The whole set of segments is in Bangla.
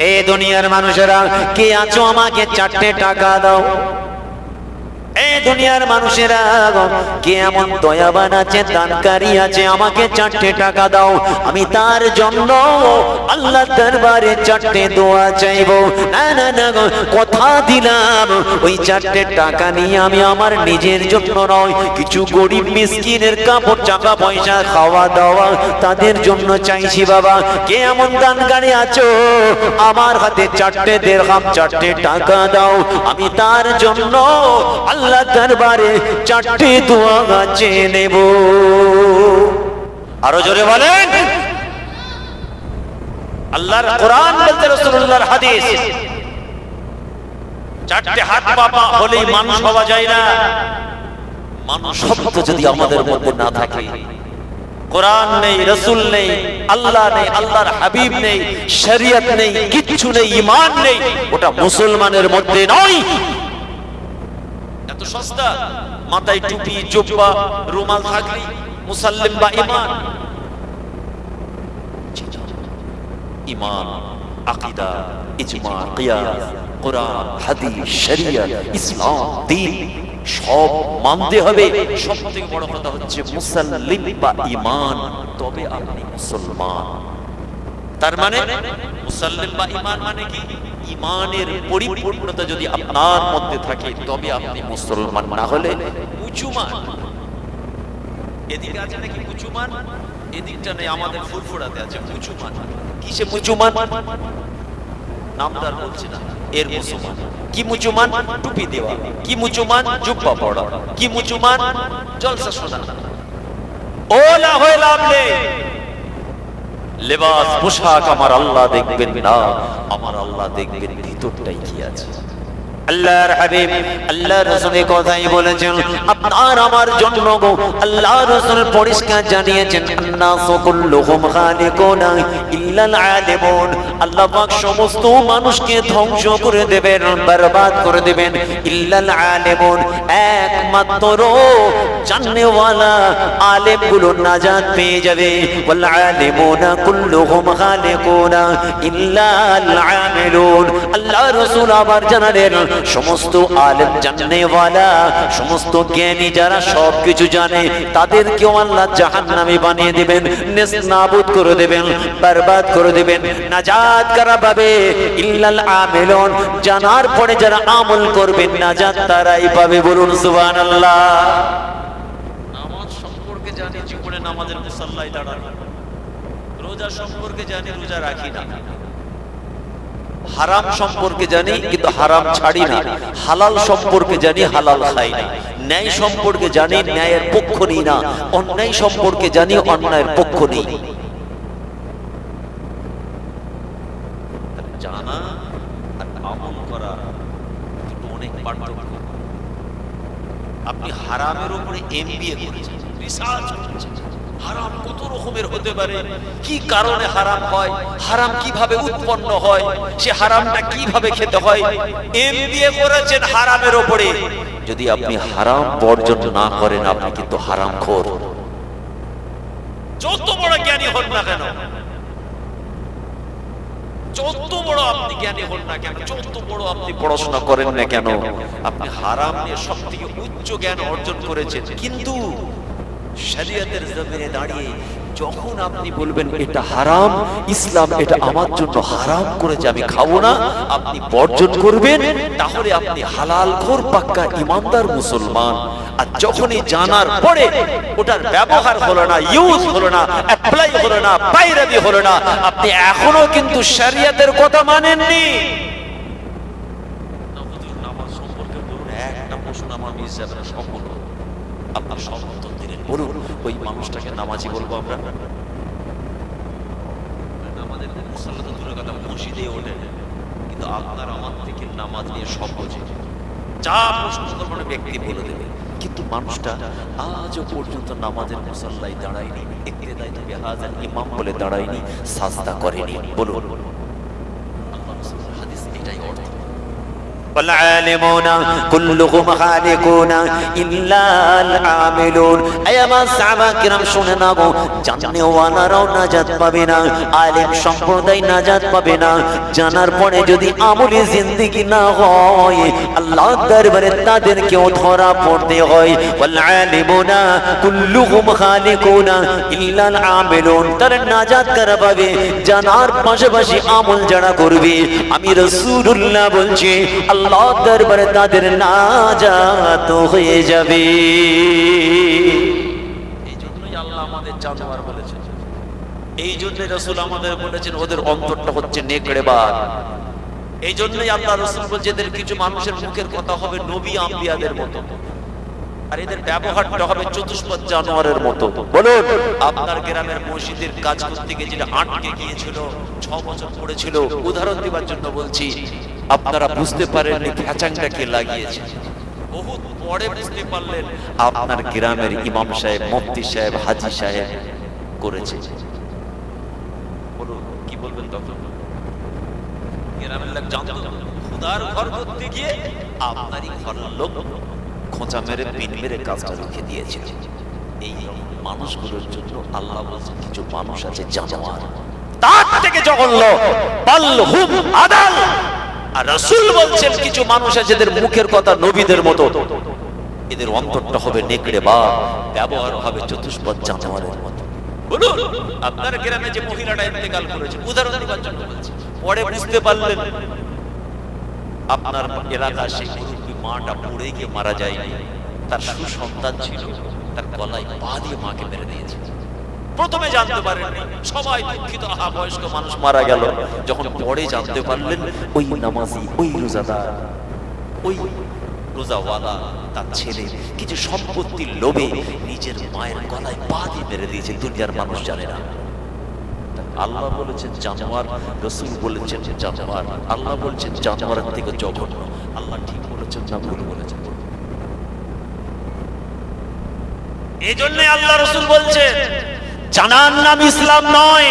এই দুনিয়ার মানুষেরা কে আছো আমাকে চারটে টাকা দাও? দুনিয়ার মানুষেরা কে এমন দয়াবান আছে, দানকারী আছে, আমাকে চারটে টাকা দাও, আমি তার জন্য আল্লাহ দরবারে চারটে দোয়া চাইব। না না না কথা দিলাম, ওই চারটে টাকা নিয়ে আমি আমার নিজের জন্য নয়, কিছু গরিব মিসকিনের কাপড়, টাকা পয়সা, খাওয়া দাওয়া তাদের জন্য চাইছি বাবা। কে এমন দানকারী আছো, আমার হাতে চারটে দেড়হাম, চারটে টাকা দাও, আমি তার জন্য আল্লাহ দরবারে চারটে দোয়া গাছে নেব। আরও জোরে বলেন। আল্লাহর কোরআন বলতে রাসূলুল্লাহর হাদিস। চারটে হাত বাবা হলেই মানুষ হওয়া যায় না। মানুষ শব্দ যদি আমাদের মধ্যে না থাকে। কোরআন নেই, রসুল নেই, আল্লাহ নেই, আল্লাহর হাবিব নেই, শরিয়ত নেই, কিচ্ছু নেই ইমান নেই। ওটা মুসলমানের মধ্যে নয়। এত সস্তা? মাথায় টুপি, জুব্বা, রুমাল থাকলে, মুসাল্লিম বা ইমান ইমান আকিদা, ইজমা, কিয়াস, কোরআন, হাদিস শরিয়ত ইসলাম দ্বীন সব মানতে হবে। সব থেকে বড় কথা হচ্ছে মুসাল্লিম বা ইমান তবে আপনি মুসলমান। তার মানে মুসাল্লিম বা ইমান মানে কি? ইমানের পরিপূর্ণতা যদি আপনার মধ্যে থাকে, তবে আপনি মুসলমান না হলে উঁচুমান এদিকে আছে নাকি উঁচুমান এদিকটা নেই, আমাদের ফুরফুরাতে আছে মুচুমান কিসে মুচুমান? নামদার বলছি না, এর মুসলমান। কি মুচুমান? টুপি দেওয়া। কি মুচুমান? জুব্বা পড়া কি মুচুমান? জলসা শোনা ওলা হয়ে লাভ নেই। লেবাস পোশাক আমার আল্লাহ দেখবেন না। আমার আল্লাহ দেখবেন ভিতরটাই কি আছে? আল্লাহর হাবিব আল্লাহ রাসূল কথাই বলেছেন, আপনার আমার জন্য গো আল্লাহ রাসূল পরিষ্কার জানিয়েছেন আল্লাহ পাক সমস্ত মানুষকে ধ্বংস করে দেবেন, বরবাদ করে দেবেন, ইল্লাল আলিমুন। একমাত্র জাননেওয়ালা আলেমগুলো নাজাত পেয়ে যাবে, ওয়াল আলিমুনা কুল্লুহুম খালিকুনা ইল্লাল আমিলুন। আল্লাহ রাসূল আবার জানালেন সমস্ত আলেম জাননেওয়ালা সমস্ত জ্ঞানী যারা সব কিছু জানে, তাদেরকেও আল্লাহ জাহান্নামে বানিয়ে দিবেন নেস্তানাবুদ করে দেবেন, বরবাদ করে দেবেন, নাজাত কারা পাবে? ইল্লাল আমিলুন। জানার পরে যারা আমল করবেন নাজাত তারাই পাবে বলুন সুবহানাল্লাহ। নামাজ সম্পর্কে জানি, জীবনে নামাজের মুসাল্লায় দাঁড়ানো। রোজা সম্পর্কে জানি, রোজা রাখি না। হারাম সম্পর্কে জানি, কিন্তু হারাম ছাড়ি না। হালাল সম্পর্কে জানি, হালাল খাই না। ন্যায় সম্পর্কে জানি, ন্যায়ের পক্ষ নেই না। অন্যায় সম্পর্কে জানি, অন্যায়ের পক্ষ নেই। আপনি হারামের উপরে এমবিএ করেছেন। রিসার্চ করেছেন। হারাম কত রকমের হতে পারে? কি কারণে হারাম হয়? হারাম কীভাবে উৎপন্ন হয়? সে হারামটা কীভাবে খেতে হয়? করেছেন হারামের উপরে যদি আপনি হারাম বর্জন না করেন, আপনি কিন্তু হারাম খোর বড় জ্ঞানী হন না কেন? উচ্চ জ্ঞান অর্জন করেছেন। কিন্তু শরীয়তের জমিনে দাঁড়িয়ে যখন আপনি বলবেন এটা হারাম, ইসলাম এটা আমার জন্য হারাম করেছে, আমি খাব না, আপনি বর্জন করবেন, তাহলে আপনি হালাল খোর পাক্কা ইমানদার মুসলমান। আর যখনই জানার পরে ওটার ব্যবহার হলো না ইউজ হলো না অ্যাপ্লাই হলো না বাইরাবি হলো না, আপনি এখনও কিন্তু শরিয়তের কথা মানেননি। সম্পর্কে একটা প্রশ্ন আমার মিস যাবে সম্পূর্ণ। আপনার সব ওই মানুষটাকে নামাজি বলব আমরা। কিন্তু নামাজ নিয়ে যা ব্যক্তি বলে দেবে। কিন্তু মানুষটা আজও পর্যন্ত নামাজের মুসল্লাই দাঁড়ায়নি। দাঁড়ায়নি, সাজদা করেনি। বলুন আল্লাহ রাসূলের হাদিস এটাই অর্থ والعالمون كلهم خالقون إلا العاملون أي ما সাহাবা কিরাম শুনে না গো জানেওয়ালারাও নাজাত পাবে না আলেম সম্প্রদায় নাজাত পাবে না জানার পরে যদি আমলি জিন্দেগি না হয় আল্লাহ দরবারে তাদেরকেও ধরা পড়তে হয় والعالمون كلهم خالقون إلا العاملون তারা নাজাত কারা পাবে জানার পাশাপাশি আমল যারা করবে আমি রাসূলুল্লাহ বলছি আল্লাহ দরবারে তাদের নাজাত হয়ে যাবে। এই জন্যই আল্লাহ আমাদের জানোয়ার বলেছেন। এই জন্য রসুল আমাদের বলেছেন, ওদের অন্তরটা হচ্ছে নেকড়ে বাদ এই জন্যই আল্লাহ রসুল বলছে এদের কিছু মানুষের মুখের কথা হবে নবী আম্বিয়াদের মতো। আর এদের ব্যবহারটা হবে চতুষ্পদ জানোয়ারের মতো। বলুন, আপনার গ্রামের মসজিদের কাজ করতে গিয়ে যেটা আটকে গিয়েছিল, ছ বছর পড়েছিল, উদাহরণ দেওয়ার জন্য বলছি আপনারা বুঝতে পারেননি কে লাগিয়েছে। বহুত পরে বুঝতে পারলেন। আপনার গ্রামের ইমাম সাহেব মুফতি সাহেব হাজি সাহেব করেছে। কি বলবেন তখন গ্রামের লোক জানতো খুদার ঘর করতে গিয়ে আপনারই ঘরের লোক খোঁচা মেরে পিন মেরে কাজটা রেখে এই মানুষগুলোর জন্য আল্লাহ বলছেন কিছু মানুষ আছে জানোয়ার। তার থেকে জঘন্য। আদাল। আর রাসূল বলছেন, কিছু মানুষ আছে মুখের কথা নবীদের মতো। এদের অন্তরটা হবে নেকড়ে বা ব্যবহার হবে চতুষ্পদ জানোয়ারের মতো। বলুন, আপনার গ্রামে যে মহিলাটা ইন্তেকাল করেছে, উদাহরণ দেওয়ার জন্য বলছি। পরে বুঝতে পারলেন, আপনার এলাকার সেই মাটা পড়ে গিয়ে মারা যায়নি। তার সুসন্তান ছিল, তার গলায় পা দিয়ে মাকে মেরে দিয়েছে। প্রথমে জানতে পারেননি। সবাই দুঃখিত, আহা, বয়স্ক মানুষ মারা গেল। যখন পরে জানতে পারলেন, ওই নামাজি, ওই রোজাদার, ওই রোজাওয়ালা, তার ছেলে কিছু সম্পত্তির লোভে নিজের মায়ের গলায় পা দিয়ে মেরে দিয়েছে, দুনিয়ার মানুষ জানে না। আল্লাহ বলেছেন, জানোয়ার, রসুল বলেছেন, জানোয়ার। আল্লাহ বলছেন জানোয়ারের থেকে জঘন্য। আল্লাহ ঠিক বলেছেন, না ভুল বলেছেন। এই জন্য আল্লাহ রসুল বলছেন জানার নাম ইসলাম নয়।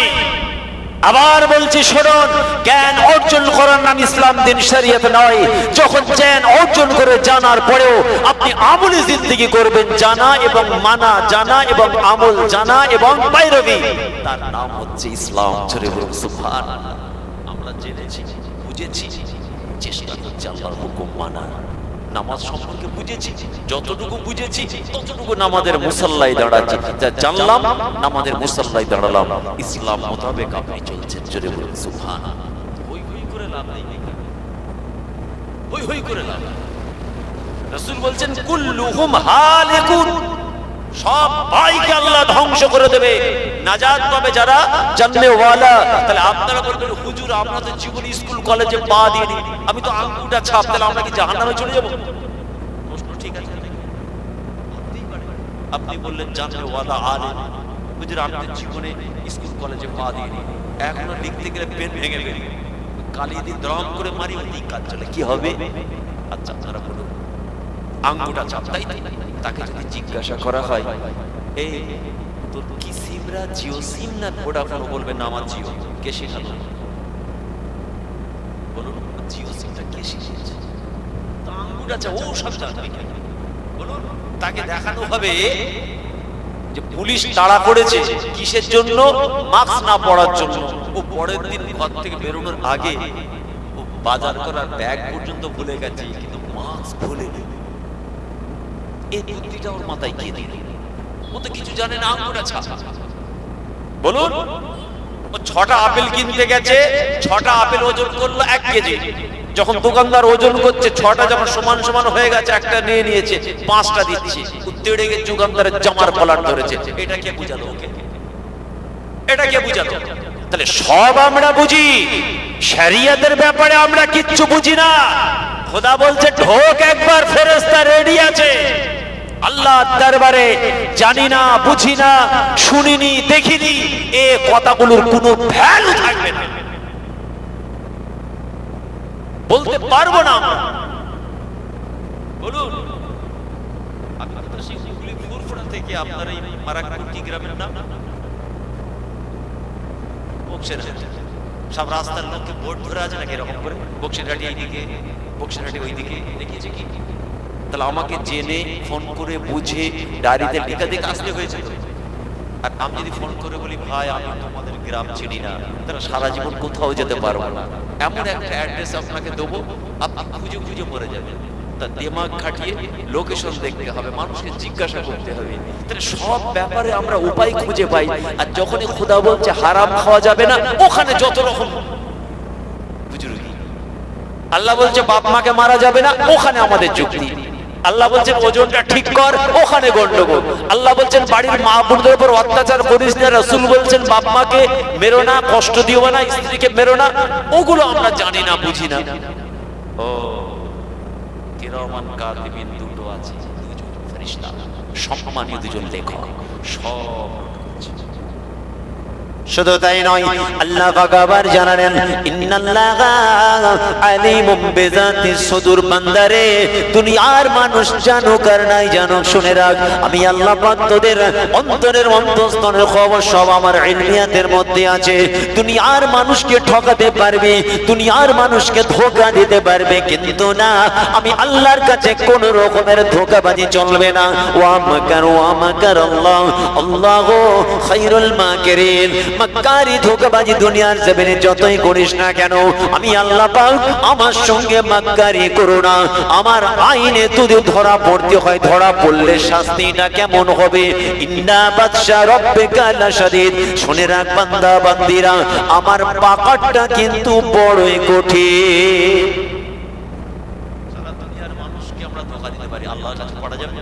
আবার বলছি, শুনুন, জ্ঞান অর্জন করার নাম ইসলাম দিন শরীয়ত নয়। যখন জ্ঞান অর্জন করে জানার পরেও আপনি আমলি জিন্দেগি করবেন, জানা এবং মানা, জানা এবং আমল, জানা এবং বাইরবি তার নাম হচ্ছে ইসলাম। আমরা জেনেছি, বুঝেছি, চেষ্টা করছি আল্লাহর হুকুম মানা নামাজ সম্পর্কে বুঝেছি, যতটুকু বুঝেছি, ততটুকু নামাজের মুসাল্লায় দাঁড়াচ্ছি। যা জানলাম, নামাজের মুসাল্লায় দাঁড়ালাম। ইসলাম মোতাবেক আপনি চলছেন, জোরে বলুন সুফান হই হই করে লাভ নেই হই হই করে লাভ। রাসূল বলছেন, কুল্লুহুম হালিকুন। সব ভাইকে আল্লাহ ধ্বংস করে দেবে। নাজাত পাবে যারা জানলে ওয়ালা। তাহলে আপনারা বলবেন, হুজুর, আমরা তো জীবনে স্কুল, কলেজে পা দিইনি আমি তো আঙ্গুটা ছাপ তাহলে আমরা কি জাহান্নামে চলে যাব? প্রশ্ন ঠিক আছে। আপনি বললেন জানলে ওয়ালা, আলে। হুজুর, আমি জীবনে স্কুল, কলেজে পা দিইনি এখনও লিখতে গেলে পেন ভেঙে গেলে। কালি দিয়ে দ্রম করে মারি ওই কাজ চলে। কি হবে? আচ্ছা আপনারা বলুন। আঙ্গুটা চাপ তাই তাই তাকে যদি জিজ্ঞাসা করা হয় এই তোর কি সিমরা, জিও সিম না ভোডাফোন বলবে, না আমার জিও? কে শেখালো? বলুন, জিও সিমটা কে ও সব বলুন, তাকে দেখানো হবে যে পুলিশ তাড়া করেছে কিসের জন্য? মাস্ক না পরার জন্য। ও পরের দিন ঘর থেকে বেরোনোর আগে ও বাজার করার ব্যাগ পর্যন্ত ভুলে গেছে, কিন্তু মাস্ক ভুলে এই বুদ্ধিটা ওর মাথায় ও তো কিছু জানে না ছাপ বলুন, ও ছটা আপেল কিনতে গেছে, ছটা আপেল ওজন করল এক কেজি। যখন দোকানদার ওজন করছে, ছটা যখন সমান সমান হয়ে গেছে, একটা নিয়ে নিয়েছে, পাঁচটা দিচ্ছে। গিয়ে দোকানদারের জামার কলার ধরেছে। এটা কে বুঝালো ওকে? এটা কে বুঝালো? তাহলে সব আমরা বুঝি। শরিয়তের ব্যাপারে আমরা কিচ্ছু বুঝি না। খোদা বলছে, ঢোক একবার, ফেরেশতা রেডি আছে। আল্লাহ দরবারে জানি না, বুঝি না, শুনিনি, দেখিনি, এ কথাগুলোর কোনো ভ্যালু থাকবে না। বলতে পারব না বলুন। আপনার এই মারাকুটি গ্রামের নাম? সব রাস্তার লোককে বোর্ড ধরে আছে নাকি এরকম করে? বক্সিরহাটি এইদিকে বক্সিরহাটি ওইদিকে, দেখিয়েছে কি? তাহলে আমাকে জেনে, ফোন করে বুঝে ডায়েরিতে লিখা দেখে আসলে হয়েছে আর আমি যদি ফোন করে বলি, ভাই, আমি তোমাদের গ্রাম চিনি না। তাহলে সারা জীবন কোথাও যেতে পারব না। এমন একটা অ্যাড্রেস আপনাকে দেবো, আপনি খুঁজে খুঁজে মরে যাবেন। তা দিমাগ খাটিয়ে লোকেশন দেখতে হবে, মানুষকে জিজ্ঞাসা করতে হবে। তাহলে সব ব্যাপারে আমরা উপায় খুঁজে পাই। আর যখনই খোদা বলছে, হারাম খাওয়া যাবে না, ওখানে যত রকম আল্লাহ বলছে, বাপ মাকে মারা যাবে না, ওখানে আমাদের যুক্তি। আল্লাহ বলছেন, ওজনটা ঠিক কর, ওখানে গন্ডগোল। আল্লাহ বলছেন, বাড়ির মা বোনদের উপর অত্যাচার করিস না। রসুল বলছেন, বাপ মাকে মেরো না, কষ্ট দিও না, স্ত্রীকে মেরো না, ওগুলো আমরা জানি না, বুঝি না। ও দুটো আছে ফেরেশতা, সম্মানীয় দুজন লেখক, সব শুধু তাই নয়, আল্লাহ আবার জানালেন সুদূর বান্দারে, দুনিয়ার মানুষ জানুক আর নাই জানুক, শুনে রাখ, আমি আল্লাহ পাক তোদের অন্তরের অন্তঃস্তরের খবর সব আমার ইলমিয়াতের মধ্যে আছে। দুনিয়ার মানুষকে ঠকাতে পারবে, দুনিয়ার মানুষকে ধোকা দিতে পারবে, কিন্তু না, আমি আল্লাহর কাছে কোন রকমের ধোকাবাজি চলবে না। ওয়া মাকার ওয়া মাকার আল্লাহ, আল্লাহু খায়রুল মাকিরিন। মাক্কারি ধোকাবাজি দুনিয়ার জমিনে যতই করিস না কেন, আমি আল্লাহ পাক আমার সঙ্গে মাক্কারি করো না। আমার আইনে তুই ধরা পড়তে হয়, ধরা পড়লে শাস্তিটা কেমন হবে? ইন্না বাদশা রব্বিকা লাশাদীদ। শুনে রাখ বান্দা, বান্দিরা, আমার পাকারটা কিন্তু বড়ই কঠিন। সারা দুনিয়ার মানুষকে আমরা ধোকা দিতে পারি, আল্লাহর কাছে পড়া যাবে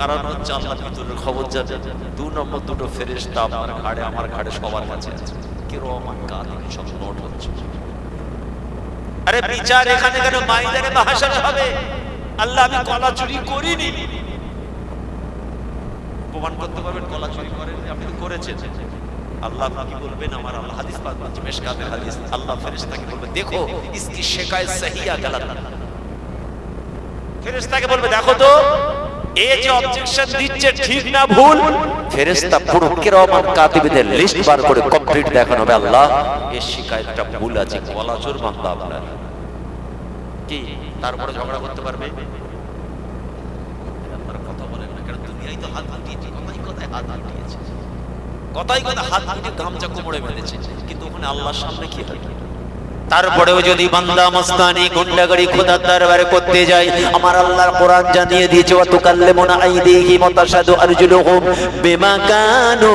কারণ হচ্ছে আল্লাহ ভিতরের খবর যাবে। দু নম্বর দুটো ফেরেস্তা আপনার ঘাড়ে, আমার ঘাড়ে সবার কাছে আছে। কিরম কাল সব নোট হচ্ছে। আরে বিচার এখানে কেন হবে? আল্লাহ আমি কলা চুরি করিনি। প্রমাণ করতে পারবেন কলা চুরি করেন আপনি তো করেছেন। আল্লাহ কি বলবেন? আমার আল্লাহ হাদিস পাক মেশকাতের হাদিস। আল্লাহ ফেরেশতাকে বলবে, দেখো, ইসকি শিকায়াত সহিয়া ফেরেশতাকে বলবে, দেখো তো এ যে অবজেকশন দিচ্ছে ঠিক না ভুল? ফেরেশতা পুরো কিরামান কাতিবদের লিস্ট বার করে কমপ্লিট দেখানো হবে আল্লাহ। এই শিকায়তটা ভুল আছে কলা বান্দা আপনার। কি? তারপরে ঝগড়া করতে পারবে? আপনারা কথা বলেন না কারণ দুনিয়ায় তো হাত কথাই কথায় হাত কথাই কথা হাত গুটিয়ে গামছা কোমরে বেঁধেছে। কিন্তু ওখানে আল্লাহর সামনে কি হয় তারপরেও যদি বান্দা মস্তানি গুন্ডাগাড়ি খোদার দরবারে করতে যায়, আমার আল্লাহর কোরআন জানিয়ে দিয়েছে ওয়া তুকাল্লিমুনা আইদিহিম ওয়া তাশহাদু আরজুলুহুম বিমা কানু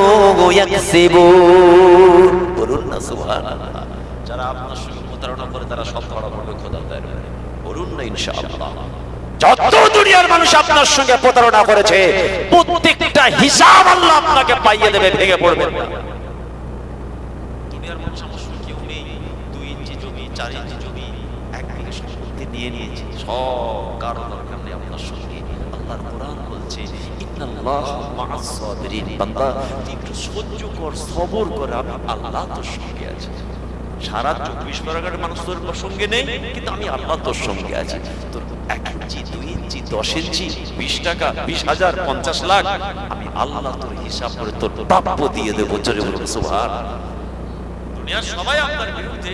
ইয়াকসিবুন বলুন না, সুবহানাল্লাহ। যারা আপনার সঙ্গে প্রতারণা করে, তারা সব ধরা পড়বে খোদার দরবারে। বলুন না, ইনশাআল্লাহ। যত দুনিয়ার মানুষ আপনার সঙ্গে প্রতারণা করেছে, প্রত্যেকটা হিসাব আল্লাহ আপনাকে পাইয়ে দেবে, ভেঙে পড়বে না দুনিয়ার মানুষ আমার সঙ্গে কেউ নেই দুই ইঞ্চি জমি চার ইঞ্চি জমি এক বিঘে সম্পত্তি নিয়ে নিয়েছে। সব কারও দরকার নেই আপনার সঙ্গে। আল্লাহর কোরআন বলছে ইন্নাল্লাহ মাআস সাবিরিন বান্দা একটু সহ্য কর সবর কর আমি আল্লাহ তোর সঙ্গে আছি। সারা চব্বিশ পরগনার মানুষ তোর সঙ্গে নেই কিন্তু আমি আল্লাহ তোর সঙ্গে আছি। তোর এক ইঞ্চি দুই ইঞ্চি দশ ইঞ্চি বিশ টাকা বিশ হাজার পঞ্চাশ লাখ আমি আল্লাহ তোর হিসাব করে তোর প্রাপ্য দিয়ে দেবো। সুবহান। দুনিয়ার সবাই আপনার বিরুদ্ধে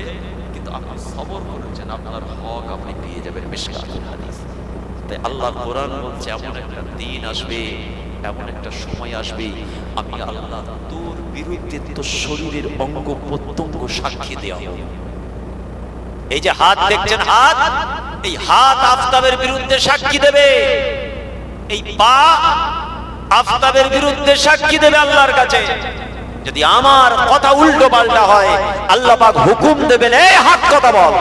আপনি সবর করেছেন, আপনার হক আপনি পেয়ে যাবেন মিশকাতুল হাদিস। তাই আল্লাহ কোরআন বলছে, এমন একটা দিন আসবে, এমন একটা সময় আসবে, আমি আল্লাহ তোর বিরুদ্ধে তোর শরীরের অঙ্গ প্রত্যঙ্গ সাক্ষী দেওয়া। এই যে হাত দেখছেন হাত, এই হাত আফতাবের বিরুদ্ধে সাক্ষী দেবে। এই পা আফতাবের বিরুদ্ধে সাক্ষী দেবে আল্লাহর কাছে। যদি আমার কথা উল্টো পাল্টা হয় আল্লাহ পাক হুকুম দেবেন এই হাত কথা বল।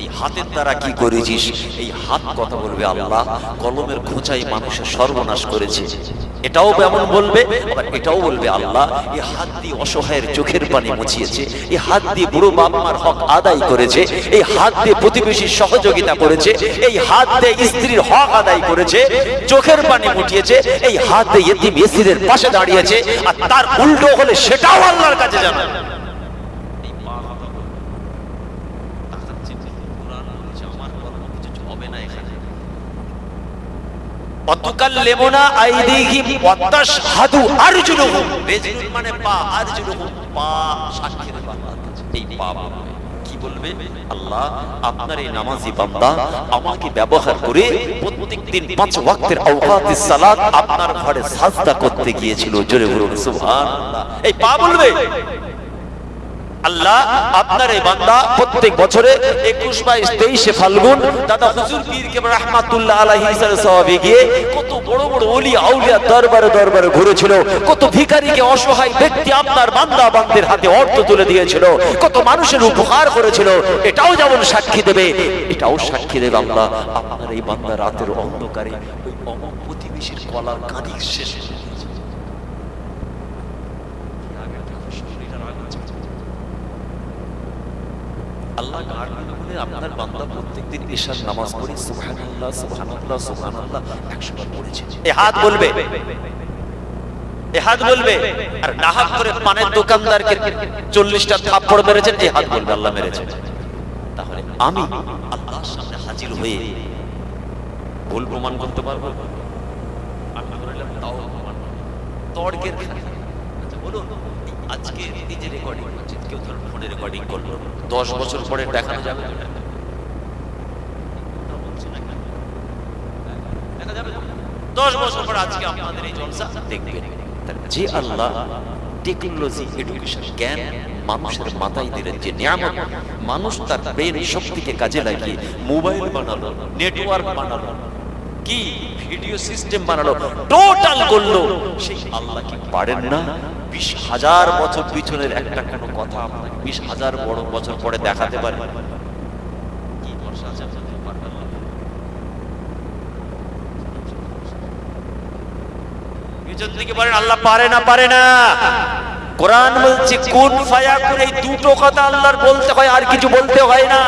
এই হাতের দ্বারা কি করেছিস? এই হাত কথা বলবে আল্লাহ। কলমের খোঁচাই মানুষের সর্বনাশ করেছে। এটাও এমন বলবে, আবার এটাও বলবে আল্লাহ। এই হাত দিয়ে অসহায়ের চোখের পানি মুছিয়েছে। এই হাত দিয়ে বুড়ো বাপ মার হক আদায় করেছে। এই হাত দিয়ে প্রতিবেশীর সহযোগিতা করেছে। এই হাত দিয়ে স্ত্রীর হক আদায় করেছে। চোখের পানি মুটিয়েছে। এই হাত দিয়ে ইতিম এসিরের পাশে দাঁড়িয়েছে। আর তার উল্টো হলে সেটাও আল্লাহর কাছে জানা এই পা কথা বলবে। তাকাচ্ছেন, কোরআন বলছে, আমার কথা কিছু হবে না এখানে। অতুকাল্লিমুনা আইদিহিম ওয়া তাশহাদু আরজুলুহুম। রেজলুন মানে পা, পা এই পা কি বলবে? আল্লাহ আপনার এই নামাজি বান্দা আমাকে ব্যবহার করে প্রত্যেকদিন পাঁচ ওয়াক্তের আওকাতিস সালাত আপনার ঘরে সাজদা করতে গিয়েছিল। জোরে বলুন সুবহানাল্লাহ। এই পা বলবে? আল্লাহ আপনার এই বান্দা প্রত্যেক বছরে একুশ বাইশ তেইশে ফাল্গুন, দাদা হুজুর পীর কে রহমাতুল্লাহ আলাইহি সওয়াবে গিয়ে কত বড় বড় ওলি আউলিয়া দরবারে দরবারে ঘুরেছিল, কত ভিখারিকে অসহায় ব্যক্তি আপনার বান্দা বান্দের হাতে অর্থ তুলে দিয়েছিল, কত মানুষের উপকার করেছিল, এটাও যেমন সাক্ষী দেবে, এটাও সাক্ষী দেবে আল্লাহ আপনার এই বান্দা রাতের অন্ধকারে ওই অমক প্রতিবেশীর কলার কাঁদি শেষ হয়ে গেছে। আল্লাহ মেলে আপনার বান্দা প্রত্যেকদিন ঈশার নামাজ পড়ি? সুবহানাল্লাহ সুবহানাল্লাহ সুবহানাল্লাহ। 100 বার পড়েছে। এ হাত বলবে। এ হাত বলবে। আর নাহাক করে পানের দোকানদারকে 40টা থাপ্পড় মেরেছেন এ হাত বলবে, আল্লাহ মেরেছে। তাহলে আমি আল্লাহর সামনে হাজির হয়ে ভুল প্রমাণ করতে পারব? তর্কের আচ্ছা বলুন, আজকে এই যে রেকর্ডিং হচ্ছে কেউ ধরুন ফোনে রেকর্ডিং করল দশ বছর পরে দেখানো যাবে। মানুষ তার ব্রেন শক্তিকে কাজে লাগিয়ে মোবাইল বানালো নেটওয়ার্ক বানালো কি ভিডিও সিস্টেম বানালো? টোটাল করল। সেই আল্লাহ কি পারেন না? বিশ হাজার বছর পিছনের একটা কোনো কথা আপনাকে বিশ হাজার বড় বছর পরে দেখাতে পারে। আল্লাহ পারে না পারে না। কোরআন বলছে, কোন ফায়া করে এই দুটো কথা আল্লাহর বলতে হয়, আর কিছু বলতে হয় না।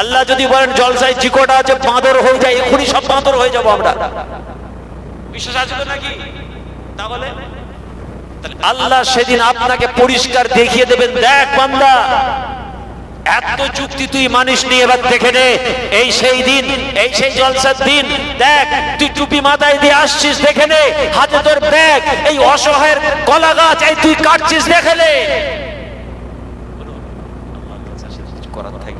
আল্লাহ যদি বলেন জলসায় চিকোটা আছে বাঁদর হয়ে যায় এখনই সব বাঁদর হয়ে যাব আমরা। বিশ্বাস আছে তো নাকি? তাহলে আল্লাহ সেদিন আপনাকে পরিষ্কার দেখিয়ে দেবেন দেখ বান্দা এত যুক্তি তুই মানিস নি এবার দেখে নে এই সেই দিন এই সেই জলসার দিন দেখ তুই টুপি মাথায় দিয়ে আসছিস দেখে নে হাতে তোর ব্যাগ এই অসহায়ের কলা গাছ এই তুই কাটছিস দেখে নে। করার থাকবে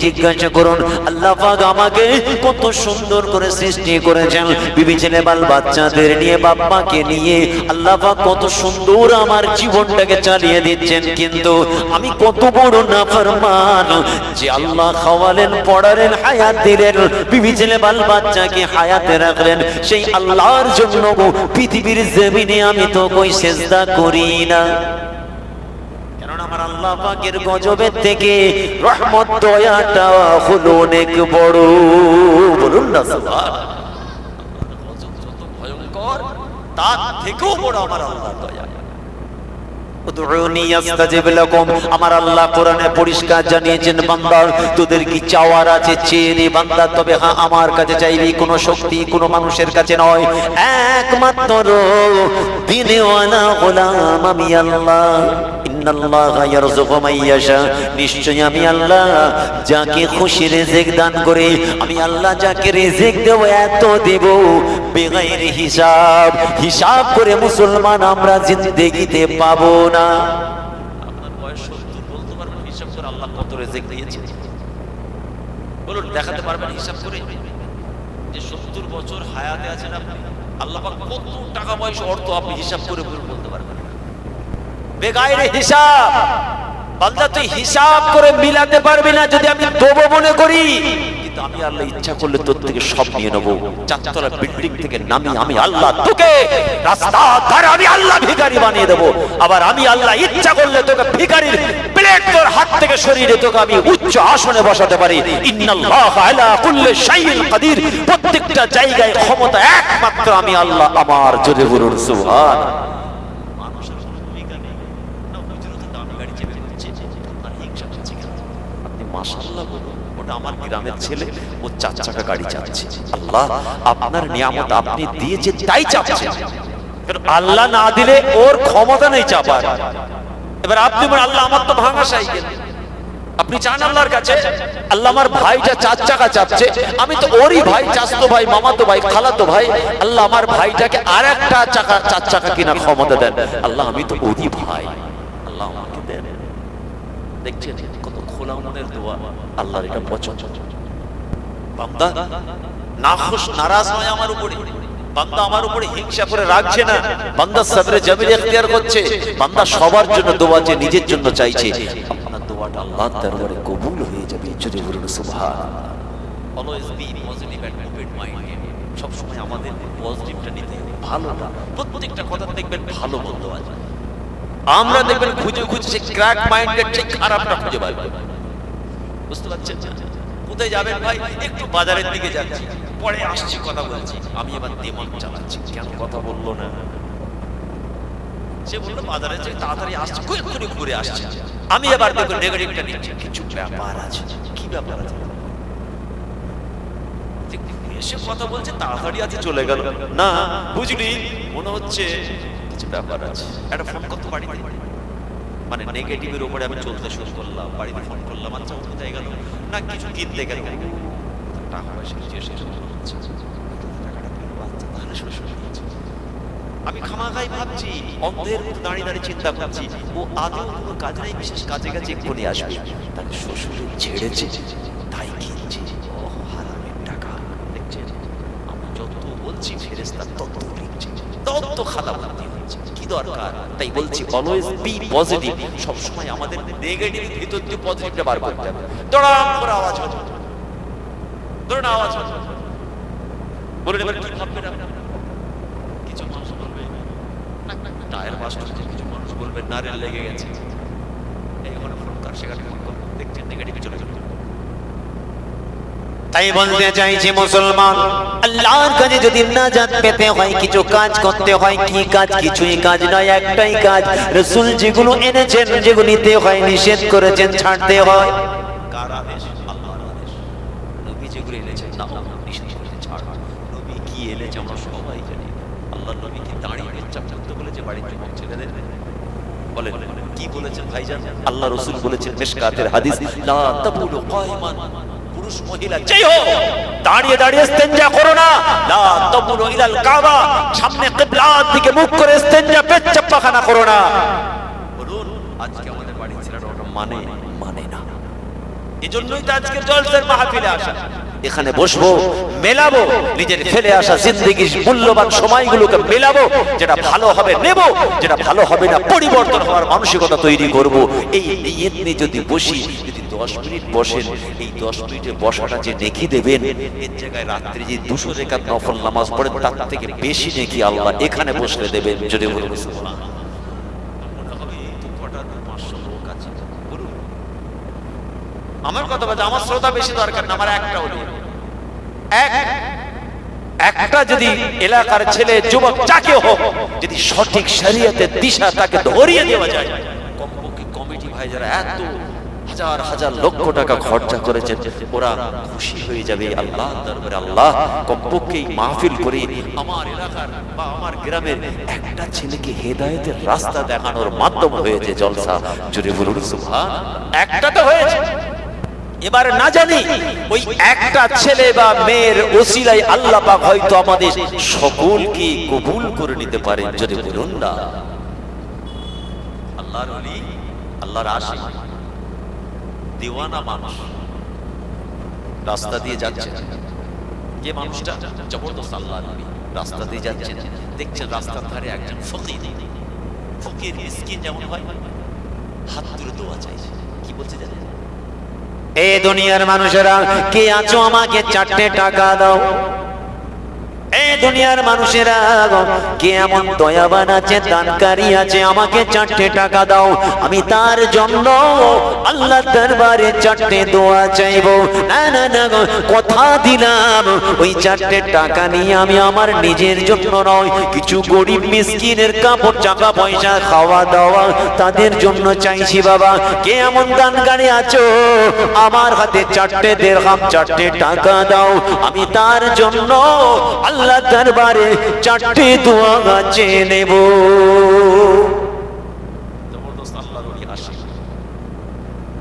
জিজ্ঞাসা করুন, আল্লাহ আমাকে কত সুন্দর করে সৃষ্টি করেছেন। বিবি ছেলে বাল বাচ্চাদের নিয়ে, বাপ্পাকে নিয়ে, আল্লাহ কত সুন্দর আমার জীবনটাকে চালিয়ে দিচ্ছেন। কিন্তু আমি কত বড় নাফরমান যে আল্লাহ খাওয়ালেন পড়ালেন হায়াত দিলেন, বিবি ছেলে বাল বাচ্চাকে হায়াতে রাখলেন। সেই আল্লাহর জন্য পৃথিবীর জমিনে আমি তো কই সেজদা করি না। আমার গজবের থেকে বড়। তার থেকেও বড় আমার আল্লাহ দয়া। আমার আল্লাহ কোরআনে পরিষ্কার জানিয়েছেন বান্দার তোদের কি চাওয়ার আছে? চেয়ে নে বান্দা। তবে হ্যাঁ আমার কাছে চাইবি কোনো শক্তি, কোনো মানুষের কাছে নয়। একমাত্র আমি আল্লাহ। ইন্নাল্লাহ আমি আল্লাহ যাকে খুশি দান আমি আল্লাহ যাকে এত দেব হিসাব। হিসাব করে মুসলমান আমরা জিন্দেগিতে পাবো না। বলতে পারবেন আল্লাহ কত বলুন, দেখাতে পারবেন হিসাব করে? যে সত্তর বছর হায়াতে আছেন আপনি, আল্লাহ কত টাকা পয়সা অর্থ আপনি হিসাব করে বলতে পারবেন। বেগাইরে হিসাব। বান্দা, তুই হিসাব করে মিলাতে পারবি না যদি আমি দেবো মনে করি। কিন্তু আমি আল্লাহ ইচ্ছা করলে তোর সব আমি আল্লাহ তোকে রাস্তা ধারে আমি আল্লাহ বানিয়ে দেবো। আবার আমি আল্লাহ ইচ্ছা করলে তোকে প্লেট তোর হাত থেকে সরিয়ে তোকে আমি উচ্চ আসনে বসাতে পারি। কাদির। প্রত্যেকটা জায়গায় ক্ষমতা একমাত্র আমি আল্লাহ আমার জোরে বলুন সুবহান মানুষের কোনো ভূমিকা নেই না হুজুরও তো দামি গাড়ি চেপে দিচ্ছে আপনার হিংসা হচ্ছে কেন আল্লাহ না দিলে ওর ক্ষমতা নেই চাপার। এবার আপনি আল্লাহ আমার তো ভাঙা আপনি চান আল্লাহর কাছে? আল্লাহ আমার ভাইটা চার চাকা চাপছে। আমি তো ওরই ভাই, চাস্তো ভাই, মামাতো ভাই, খালাতো ভাই। আল্লাহ আমার ভাইটাকে আর একটা চাকা, চার চাকা কিনা ক্ষমতা দেন। আল্লাহ, আমি তো ওরই ভাই। আল্লাহ আমাকে দেন। দেখছেন? দোয়া, আল্লাহর এটা পছন্দ বান্দা, নাখুশ আমার উপরে বান্দা আমার উপরে হিংসা করে রাখছে না। বান্দা করছে। বান্দা সবার জন্য দোয়া যে নিজের জন্য চাইছে। আপনার দোয়াটা আল্লাহর দরবারে কবুল হয়ে যাবে, জোরে বলুন always be positive and open minded. সব সময় আমাদের পজিটিভটা নিতে ভালোটা প্রত্যেকটা কথা দেখবেন ভালো বলতে আছে। আমরা দেখবেন খুঁজে খুঁজে ক্র্যাক মাইন্ডেড সেই খারাপটা খুঁজে পাই বুঝতে পারছেন? কোথায় যাবেন ভাই? একটু বাজারের দিকে যাচ্ছি। পরে আসছি কথা বলছি। আমি এবার দেমন চালাচ্ছি। কেন কথা বলল না? সে বলল বাজারে যে তাড়াতাড়ি আসছে এক্ষুনি ঘুরে আসছে। আমি এবার দেখো নেগেটিভটা নিচ্ছি। কিছু ব্যাপার আছে। কি ব্যাপার আছে? এসে কথা বলছে তাড়াতাড়ি আছে চলে গেল। না বুঝলি মনে হচ্ছে কিছু ব্যাপার আছে। একটা ফোন করতে বাড়িতে মানে নেগেটিভের উপরে আমি চলতে শুরু করলাম, বাড়িতে ফোন করলাম আচ্ছা ও কোথায় গেল না, কিছু কিনতে গেল। টাকা পয়সা তাহলে শ্বশুর নিয়েছে। আমি খামাখাই ভাবছি, অন্ধের মতো দাঁড়িয়ে দাঁড়িয়ে চিন্তা করছি, ও আদৌ কোনো কাজ নাই, বিশেষ কাজে কাজে এক্ষুনি আসবে। তাকে শ্বশুরে ছেড়েছে, তাই কিনছে। ও হারামের টাকা। দেখছেন? আমি যত বলছি ফেরেস্তা তত লিখছে। তত খাতা হচ্ছে দরকার। তাই বলছি অলওয়েজ বি পজিটিভ আমাদের নেগেটিভ ভিতর দিয়ে পজিটিভটা বার করতে হবে। দড়াম করে আওয়াজ ধরুন আওয়াজ বলুন এবার কি কিছু মানুষ বলবে "না, না, না, টায়ার বাস্ট হচ্ছে কিছু মানুষ বলবে নারেল লেগে গেছে। এই ফোন কর সেখানে ফোন কর দেখছেন নেগেটিভে চলে তাই বলতে চাইছি মুসলমান, আল্লাহর কাছে যদি নাজাত পেতে হয়, কিছু কাজ করতে হয়, কি কাজ? কিছুই কাজ নয়, একটাই কাজ। রসুল যেগুলো এনেছেন, যেগুলো নিতে হয়, নিষেধ করেছেন, ছাড়তে হয়। কার আদেশ? আল্লাহর আদেশ। নবী যেগুলো এনেছেন, না নিষেধ নবী কি এনেছে, আমরা সবাই জানি। আল্লাহর নবী কি বলেছে বলেন, কি বলেছেন ভাইজান? আল্লাহ রসুল বলেছেন, মেশকাতের হাদিস, লা তাবুলু কায়মান পুরুষ মহিলা যেই হোক, দাঁড়িয়ে দাঁড়িয়ে ইস্তেঞ্জা করো না। লা তাবুলু ইলাল কাবা, সামনে কিবলার দিকে মুখ করে ইস্তেঞ্জা পেচ্ছাপ পাখানা করো না। বলুন, আজকে আমাদের ছেলেরা ওটা মানে মানে না। এজন্যই তো আজকের জলসের মাহফিলে আসা। এখানে বসবো, মেলাবো, নিজের ফেলে আসা জিন্দগির মূল্যবান সময়গুলোকে মেলাবো, যেটা ভালো হবে নেব, যেটা ভালো হবে না, পরিবর্তন হওয়ার মানসিকতা তৈরি করব। এই নিয়ে যদি বসি দশ মিনিট বসেন, এই দশ মিনিটে বসাটা যে নেকি দেবেন, এর জায়গায় যে দুশো নফল নামাজ পড়েন, তার থেকে বেশি আল্লাহ এখানে বসলে দেবেন, যদি আমার কথা বলছে আমার শ্রোতা বেশি দরকার না, আমার একটা হলো এক, একটা যদি এলাকার ছেলে, যুবক, যাকে হোক, যদি সঠিক শরীয়তের দিশা তাকে ধরিয়ে দেওয়া যায়, কমপক্ষে কমিটি ভাই যারা এত হাজার হাজার লক্ষ টাকা খরচা করেছেন, ওরা খুশি হয়ে যাবে আল্লাহ দরবারে আল্লাহ কমপক্ষে মাহফিল করে আমার এলাকার বা আমার গ্রামের একটা ছেলেকে হেদায়েতের রাস্তা দেখানোর মাধ্যম হয়েছে জলসা। জুড়ে বলুন সুবহান একটা তো হয়েছে। এবার না জানি ওই একটা ছেলে বা মেয়ের ওসিলাই আল্লাহ পাক হয়তো আমাদের সকলকে কবুল করে নিতে পারেন। যদি বলুন না। আল্লাহর আল্লাহর আশিক দেওয়ানা মানুষ। রাস্তা দিয়ে যাচ্ছে। যে মানুষটা? জবরদস্ত আল্লাহ নবী। রাস্তা দিয়ে যাচ্ছেন। দেখছেন রাস্তার ধারে একজন ফকির। ফকির, মিসকিন যেমন হয়, হাত তুলে দোয়া চাইছে কি বলছে জানেন? এ দুনিয়ার মানুষেরা, কে আছো আমাকে চারটে টাকা দাও। এ দুনিয়ার মানুষেরা কে এমন দয়াবান আছে দানকারী আছে আমাকে চারটে টাকা দাও। আমি তার জন্য আল্লাহ দরবারে চারটে দোয়া চাইব। না না না গো, কথা দিলাম। ওই চারটে টাকা নিয়ে আমি আমার নিজের জন্য নয় কিছু গরিব মিসকিনের কাপড় চাকা পয়সা খাওয়া দাওয়া তাদের জন্য চাইছি বাবা। কে এমন দানকারী আছো? আমার হাতে চারটে দেড়হাম চারটে টাকা দাও। আমি তার জন্য আল্লাহ আল্লাহ দরবারে চারটি দোয়া গাছে নেব।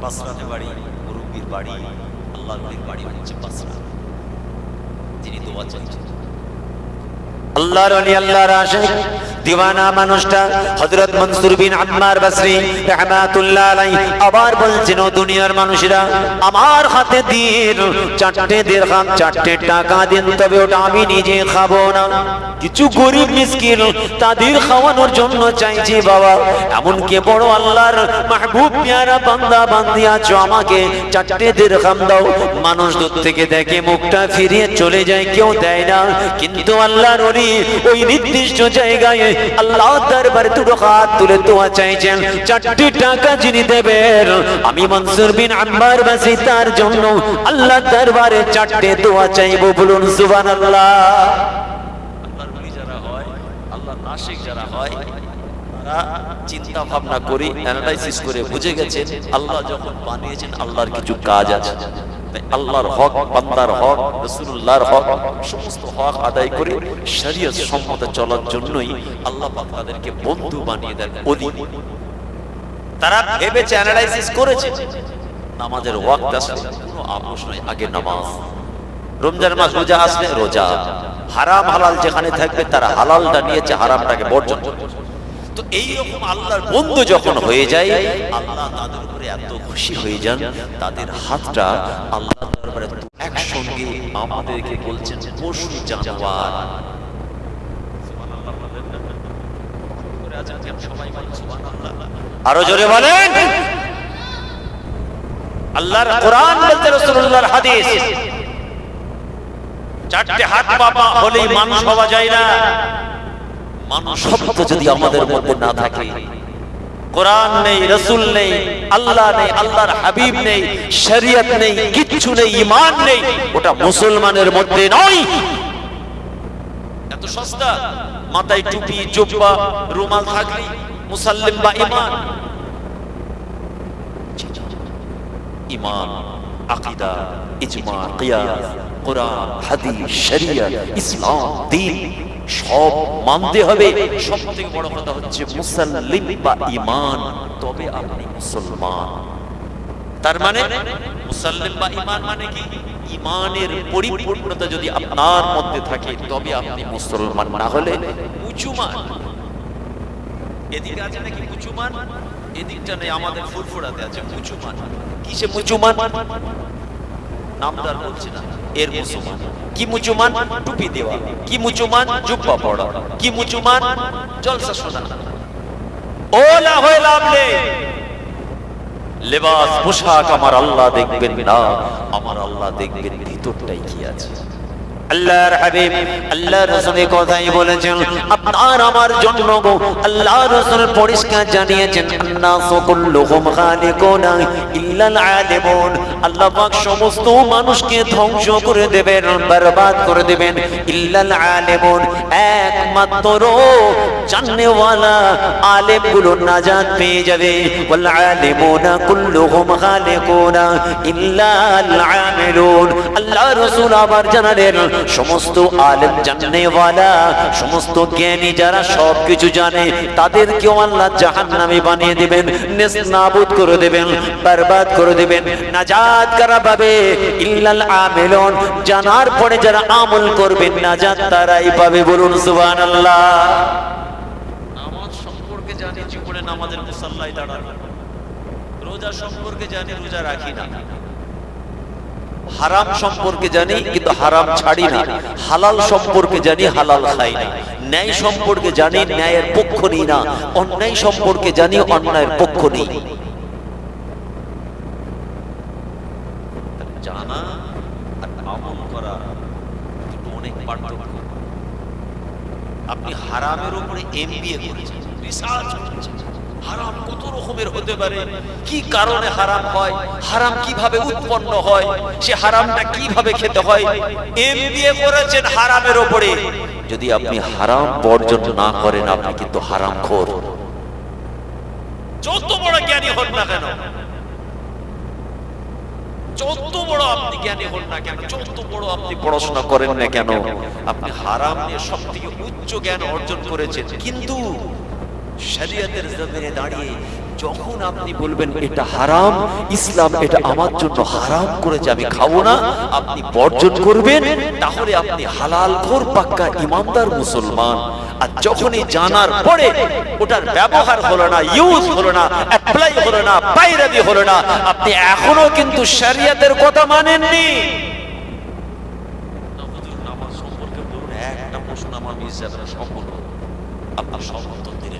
বাসরাতে বাড়ি, মুরব্বির বাড়ি, আল্লাহর বাড়ি হচ্ছে বাসরা। যিনি দোয়া চাইছেন আল্লাহর ওলি আল্লাহর আশিক দিওয়ানা মানুষটা হযরত মনসুর বিন আম্মার বসরি, রাহমাতুল্লাহ আলাইহি, আবার বলছেন ও দুনিয়ার মানুষেরা, আমার হাতে দিন, চারটে দিরহাম চারটে টাকা দিন, তবে ওটা আমি নিজে খাব না। কিছু গরিব মিসকিন তাদের খাওয়ানোর জন্য চাইছি, বাবা এমন কে বড় আল্লাহর মাহবুব পেয়ারা বান্দা বান্দি আছো, আমাকে চারটে দিরহাম দাও। মানুষ দূর থেকে দেখে মুখটা ফিরিয়ে চলে যায়, কেউ দেয় না। কিন্তু আল্লাহর ওলি ওই নির্দিষ্ট জায়গায় আল্লাহ দরবারে দুটো হাত তুলে দোয়া চাইছেন, চারটি টাকা যিনি দেবেন, আমি মনসুর বিন আম্বার বাসি তার জন্য আল্লাহ দরবারে চারটে তোয়া চাইব, বলুন সুবহানাল্লাহ। আল্লাহ যারা হয় আল্লাহ নাশিক যারা হয় চিন্তা ভাবনা করে অ্যানালাইসিস করে বুঝে গেছেন, আল্লাহ যখন বানিয়েছেন, আল্লাহর কিছু কাজ আছে। আল্লাহর হক, বান্দার হক, রাসূলুল্লাহর হক, সমস্ত হক আদায় করে শরীয়ত সম্মত চলার জন্যই আল্লাহ তাদেরকে বন্ধু বানিয়ে দেন তারা অ্যানালাইসিস করেছে, নামাজের ওয়াক্ত কোনো আপোষ নয় আগে নামাজ। রমজান মাস রোজা রোজা। হারাম হালাল যেখানে থাকবে, তারা হালালটা নিয়েছে, হারামটাকে বর্জন। তো এই রকম আল্লাহর বন্ধু যখন হয়ে যায় আল্লাহ তাদের উপরে এত খুশি হয়ে যান তাদের হাতটা আল্লাহ দরবারে একসঙ্গে আমাদেরকে বলছেন পশু জানোয়ার। আরও জোরে বলেন। আল্লাহর কোরআন বলতে রাসূলুল্লাহর হাদিস। চারটে হাত পাপা হলেই মানুষ হওয়া যায় না। মানুষ শব্দ যদি আমাদের মধ্যে না থাকে। কোরআন নেই রসুল নেই আল্লাহ নেই আল্লাহর হাবিব নেই শরিয়ত নেই কিচ্ছু নেই ইমান নেই ওটা মুসলমানের মধ্যে নয়। এত সস্তা মাথায় টুপি জুব্বা রুমাল থাকলি মুসাল্লিম বা ইমান ইমান আকিদা ইজমা কিয়াস কোরআন হাদিস শরিয়ত ইসলাম দ্বীন সব মানতে হবে। সব থেকে বড় কথা হচ্ছে মুসাল্লিম বা ইমান তবে আপনি মুসলমান। তার মানে মুসাল্লিম বা ইমান মানে কি? ইমানের পরিপূর্ণতা যদি আপনার মধ্যে থাকে তবে আপনি মুসলমান। না হলে উঁচুমান এদিকে আছে নাকি মুচুমান এদিকটা নেই আমাদের ফুরফুরাতে আছে মুচুমান কিসে মুচুমান নামদার বলছি না। এর মুসলমান। কি মুসলমান? টুপি দেওয়া। কি মুসলমান? জুব্বা কি মুসলমান? জলসা শোনা ওলা হয়ে লেবাস, পোশাক আমার আল্লাহ দেখবেন না। আমার আল্লাহ দেখবেন ভিতরটাই কি আছে। আল্লাহর হাবিব আল্লাহ রাসূলের কথাই বলেছেন, আপনার আমার জন্য গো আল্লাহ রাসূল পরিষ্কার জানিয়েছেন আল্লাহ পাক সমস্ত মানুষকে ধ্বংস করে দেবেন, বরবাদ করে দেবেন, ইল্লাল আলিমুন। একমাত্র জাননেওয়ালা আলেমগুলো নাজাত পেয়ে যাবে, ওয়াল আলিমুনা কুল্লুহুম খালিকুনা ইল্লাল আমিলুন। আল্লাহ রাসূল আবার জানালেন সমস্ত আলেম জাননেওয়ালা সমস্ত জ্ঞানী যারা সব কিছু জানে, তাদেরকেও আল্লাহ জাহান্নামী বানিয়ে দিবেন নেস্তানাবুদ করে দেবেন, বরবাদ করে দেবেন, নাজাত কারা পাবে ইল্লাল আমিলুন। জানার পরে যারা আমল করবেন, নাজাত তারাই পাবে বলুন সুবহানাল্লাহ। নামাজ সম্পর্কে জানি, জীবনে নামাজের মুসাল্লায় দাঁড়ানো। রোজা সম্পর্কে জানি, রোজা রাখি না। হারাম সম্পর্কে জানি, কিন্তু হারাম ছাড়ি না। হালাল সম্পর্কে জানি, হালাল খাই না। ন্যায় সম্পর্কে জানি, ন্যায়ের পক্ষ নিই না। অন্যায় সম্পর্কে জানি, অন্যায়ের পক্ষ নেই। আপনি হারামের উপরে এমবিএ করেছেন রিসার্চ করেছেন। হারাম কত রকমের হতে পারে? কি কারণে হারাম হয়? হারাম কীভাবে উৎপন্ন হয়? সে হারামটা কীভাবে খেতে হয়? এমবিএ করেছেন হারামের উপরে যদি আপনি হারাম বর্জন না করেন, আপনি কিন্তু হারাম খোর যত বড় জ্ঞানী হন না কেন? যত বড় আপনি জ্ঞানী হন না কেন? যত বড় আপনি পড়াশোনা করেন না কেন? আপনি হারাম নিয়ে সব থেকে উচ্চ জ্ঞান অর্জন করেছেন। কিন্তু শরীয়তের জমিনে দাঁড়িয়ে যখন আপনি বলবেন এটা হারাম, ইসলাম এটা আমার জন্য হারাম করেছে আমি খাব না, আপনি বর্জন করবেন, তাহলে আপনি হালাল খোর পাক্কা ইমানদার মুসলমান। আর যখনই জানার পরে ওটার ব্যবহার হলো না ইউজ হলো না অ্যাপ্লাই হলো না বাইরাবি হলো না, আপনি এখনও কিন্তু শরিয়তের কথা মানেননি। একটা প্রশ্ন আমার যাবে সম্পূর্ণ। আপনার সব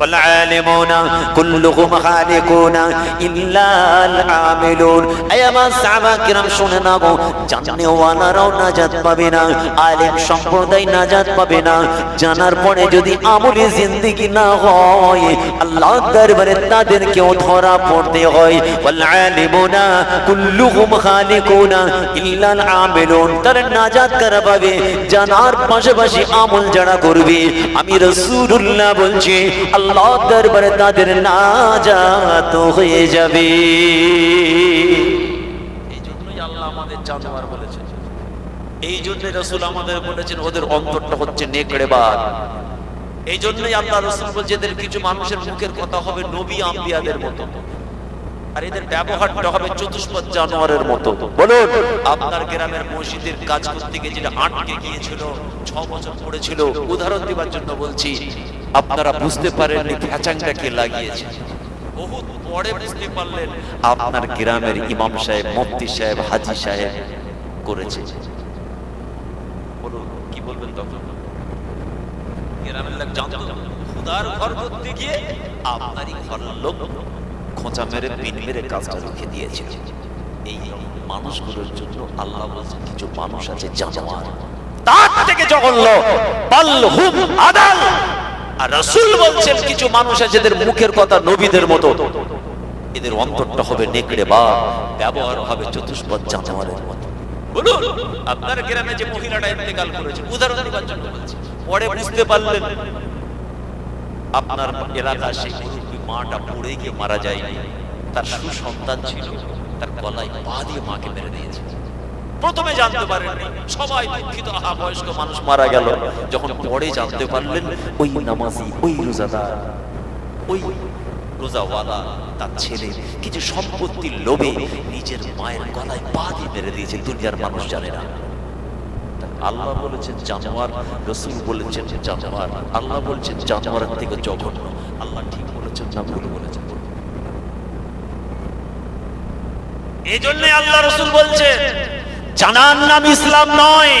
والعالمون كلهم خالقون إلا العاملون أي ما সাহাবা কিরাম শুনে না গো জাননে ওয়ালারাও নাজাত পাবে না আলেম সম্প্রদায় নাজাত পাবে না জানার পরে যদি আমলি জিন্দেগি না হয় আল্লাহ দরবারে তাদেরকেও ধরা পড়তে হয় والعالمون كلهم خالقون إلا العاملون তারা নাজাত কারা পাবে জানার পাশাপাশি আমল যারা করবে আমি রাসূলুল্লাহ বলছি আল্লাহ দরবারে তাদের নাজাত হয়ে যাবে। আল্লাহ আমাদের আমাদের বলেছেন, ওদের অন্তরটা হচ্ছে আল্লাহ এদের কিছু মানুষের মুখের কথা হবে নবী আম্বিয়াদের মতো। আর এদের ব্যবহারটা হবে চতুষ্পদ জানোয়ারের মতো। বলুন, আপনার গ্রামের মসজিদের কাজ করতে গিয়ে যেটা আটকে গিয়েছিল, ছ বছর পড়েছিল, উদাহরণ দেবার জন্য বলছি আপনারা বুঝতে পারেননি ফ্যাচাংটাকে লাগিয়েছে। বহুত পরে বুঝতে পারলেন। আপনার গ্রামের ইমাম সাহেব মুফতি সাহেব হাজি সাহেব করেছে। বলুন কি বলবেন তখন? গ্রামের লোক জানতো খুদার ঘর করতে গিয়ে আপনারই লোক খোঁচা মেরে পিন মেরে কাজটা রুখে দিয়েছে। এই মানুষগুলোর জন্য আল্লাহ বলছে কিছু মানুষ আছে জানোয়ার তার থেকে জঘন্য। পাল্হুম আদাল। আর রাসূল বলছেন, কিছু মানুষ আছে যাদের মুখের কথা নবীদের মতো। এদের অন্তরটা হবে নেকড়ে বা ব্যবহার হবে চতুষ্পদ জানোয়ারের মতো। বলুন, আপনার গ্রামে যে মহিলাটা ইন্তেকাল করেছে, উদাহরণ পরে বুঝতে পারলেন, আপনার এলাকা সেই মাটা পড়ে গিয়ে মারা যায়নি। তার সুসন্তান ছিল, তার গলায় পা দিয়ে মাকে মেরে দিয়েছে। প্রথমে জানতে পারেননি। সবাই দুঃখিত। আহা, বয়স্ক মানুষ মারা গেল। যখন পরে জানতে পারলেন, ওই নামাজি, ওই রোজাদার, ওই রোজাওয়ালা, তার ছেলে কিছু সম্পত্তির লোভে নিজের মায়ের গলায় পা দিয়ে মেরে দিয়েছে। দুনিয়ার মানুষ জানে না। আল্লাহ বলেছেন, জানোয়ার, রসুল বলেছেন, জানোয়ার। আল্লাহ বলছেন, জানোয়ারের থেকে জঘন্য। আল্লাহ ঠিক বলেছেন, না ভুল বলেছেন। এই জন্য আল্লাহ রসুল বলছে জানার নাম ইসলাম নয়।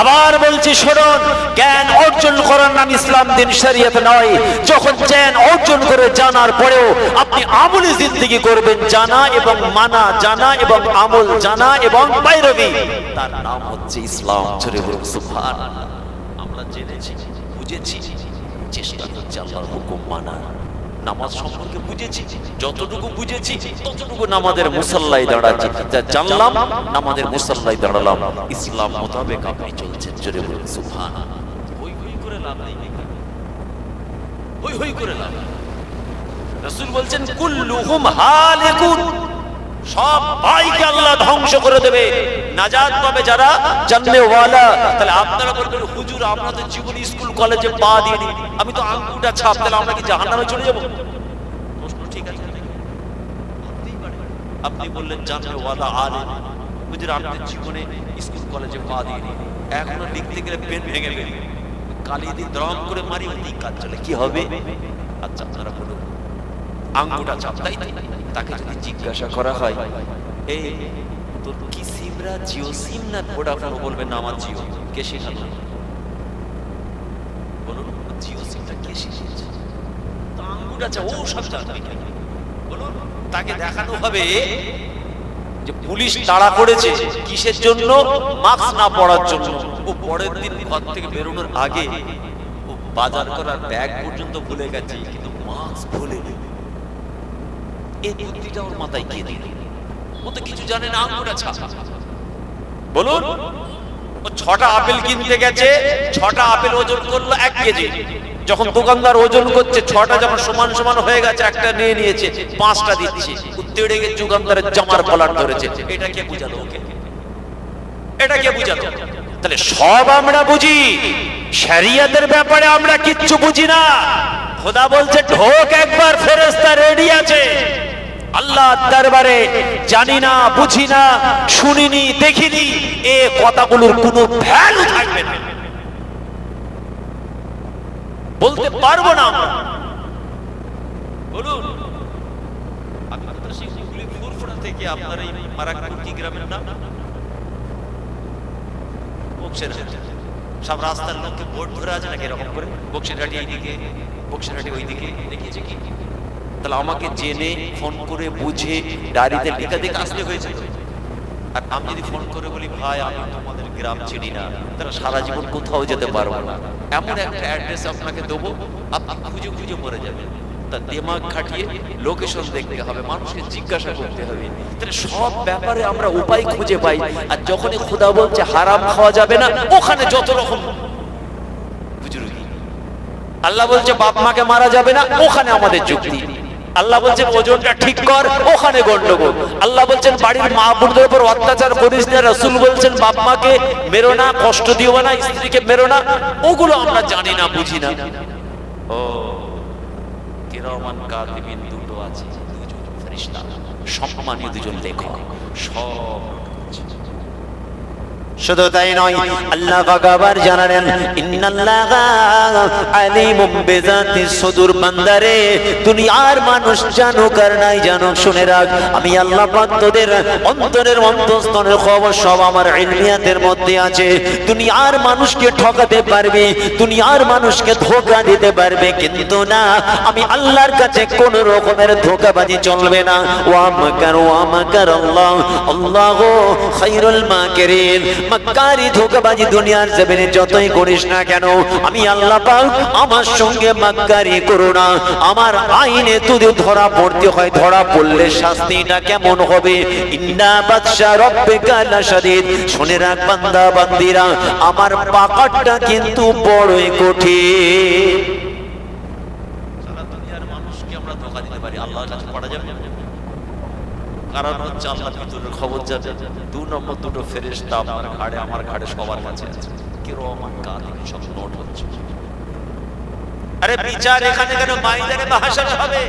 আবার বলছি, শুনুন, জ্ঞান অর্জন করার নাম ইসলাম দিন শরীয়ত নয়। যখন জ্ঞান অর্জন করে জানার পরেও আপনি আমলি জিন্দগি করবেন, জানা এবং মানা, জানা এবং আমল, জানা এবং বাইরবি তার নাম হচ্ছে ইসলাম। সুবহান আমরা জেনেছি, বুঝেছি, চেষ্টা করছি আল্লাহর হুকুম মানা নামাজ সম্পর্কে বুঝেছি, যতটুকু বুঝেছি, ততটুকু নামাজের মুসাল্লাই দাঁড়াচ্ছি। যা জানলাম, নামাজের মুসাল্লাই দাঁড়ালাম। ইসলাম মোতাবেক আপনি চলছেন, জোরে বলুন সুবহান হই হই করে লাভ নেই হই হই করে লাভ। রাসূল বলছেন, কুল্লুহুম হালিকুন। সব ভাইকে আল্লাহ ধ্বংস করে দেবে। নাজাত পাবে যারা, জানলে ওয়ালা। তাহলে আপনারা বলবেন হুজুর তো জীবনী স্কুল, কলেজে পা দিয়ে দিই আমি তো আঙ্গুটা ছাপ, তাহলে আমরা কি জাহান্নামে চলে যাব? প্রশ্ন ঠিক আছে। আপনি বললেন, জানলে ওয়ালা আলে হুজুর তো জীবনে স্কুল, কলেজে পা দিয়ে দিই এখনও লিখতে গেলে পেন ভেঙে ফেলি কালি দিয়ে দ্রম করে মারি ওই কাজ চলে। কি হবে? আচ্ছা আপনারা বলুন। আঙ্গুটা চাপ তাই তাকে যদি জিজ্ঞাসা করা হয় এই তোর কি সিমরা জিও সিম না ভোডাফোন বলবে না আমার জিও? কে শেখালো? বলুন, জিও সিমটা কে শিখিয়েছে? তো আঙ্গুটা চাপ, ও সব জানবে বলুন, তাকে দেখানো হবে যে পুলিশ তাড়া করেছে কিসের জন্য, মাস্ক না পরার জন্য। ও পরের দিন ঘর থেকে বেরোনোর আগে ও বাজার করার ব্যাগ পর্যন্ত ভুলে গেছে, কিন্তু মাস্ক ভুলে এই বুদ্ধিটা ওর মাথায় কে দিল। ও তো কিছু জানে না বলুন, ও ছটা আপেল কিনতে গেছে, ছটা আপেল ওজন করল এক কেজি। যখন দোকানদার ওজন করছে, ছটা যখন সমান সমান হয়ে গেছে, একটা নিয়ে নিয়েছে, পাঁচটা দিচ্ছে। তেড়ে গিয়ে দোকানদারের জামার কলার ধরেছে। এটা কে বুঝালো ওকে? এটা কে বুঝালো? তাহলে সব আমরা বুঝি। শরিয়তের ব্যাপারে আমরা কিচ্ছু বুঝি না। খোদা বলছে, ঢোক একবার, ফেরেশতা রেডি আছে। আল্লাহ দরবারে জানি না, বুঝি না, শুনিনি, দেখিনি, এ কথাগুলোর কোনো ভ্যালু থাকবে না। বলতে পারব না বলুন, আপনার এই গ্রামের নাম? সব রাস্তার লোককে করে? তাহলে আমাকে জেনে, ফোন করে বুঝে ডায়েরিতে লেখা দেখে আসতে হয়েছে। আর আমি যদি ফোন করে বলি, ভাই, আমি তোমাদের গ্রাম চিনি না, তাহলে সারা জীবন কোথাও যেতে পারব না। এমন একটা অ্যাড্রেস আপনাকে দেবো, আপনি খুঁজে খুঁজে মরে যাবেন। তা দিমাগ খাটিয়ে লোকেশন দেখতে হবে, মানুষকে জিজ্ঞাসা করতে হবে। তাহলে সব ব্যাপারে আমরা উপায় খুঁজে পাই, আর যখনই খোদা বলছে হারাম খাওয়া যাবে না, ওখানে যত রকম আল্লাহ বলছে, বাপ মাকে মারা যাবে না, ওখানে আমাদের যুক্তি। আল্লাহ বলছেন ওজনটা ঠিক কর, ওখানে গন্ডগোল। আল্লাহ বলছেন, বাড়ির মা বোনদের উপর অত্যাচার করিস না। রসুল বলছেন বাপ মাকে মেরো না, কষ্ট দিও না, স্ত্রীকে মেরো না। ওগুলো আমরা জানি না, বুঝি না। ও, কিরমান কাতিবিন দুটো আছে, দুজন ফেরেশতা, সম্মানীয় দুজন লেখক, সব শুধু তাই নয়, আল্লাহ আবার জানালেন খবর সব আমার মধ্যে আছে। মানুষকে পারবে মানুষকে ধোকা দিতে পারবে, কিন্তু না, আমি আল্লাহর কাছে কোন রকমের ধোকাবাজি চলবে না। আল্লাহ মাক্কারি ধোকাবাজি দুনিয়ার জমিনে যতই করিস না কেন, আমি আল্লাহ পাক আমার সঙ্গে করো না। আমার আইনে যদি ধরা পড়তে হয়, ধরা পড়লে শাস্তিটা কেমন হবে? ইন্না বাদশা রব্বিকা লাশাদীদ। শুনে রাখ বান্দা, বান্দিরা, আমার পাকারটা কিন্তু বড়ই কঠিন। সারা দুনিয়ার মানুষকে আমরা ধোকা দিতে পারি, আল্লাহর কাছে পড়া যাবে কারণ হচ্ছে আল্লাহ ভিতরের খবর যাবে দু নম্বর দুটো ফেরেশতা আপনার ঘাড়ে, আমার ঘাড়ে সবার কাছে আছে। কি রহমান কাদিন সব নোট হচ্ছে। আরে বিচার এখানে কেন মাইদানে বা হাসার হবে?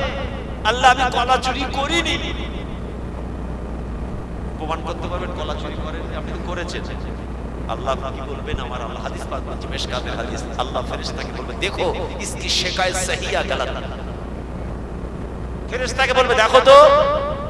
আল্লাহ, আমি কলা চুরি করিনি। প্রমাণ করতে পারবেন, কলা চুরি করেন, আপনি তো করেছেন। আল্লাহ কি বলবেন? আমার আল্লাহ হাদিস পাক বলছে মেশকাতের হাদিস। আল্লাহ ফেরেশতাকে বলবে, দেখো, ইসকি শিকায়ত সহিয়া গলত। ফেরেশতাকে বলবে, দেখো তো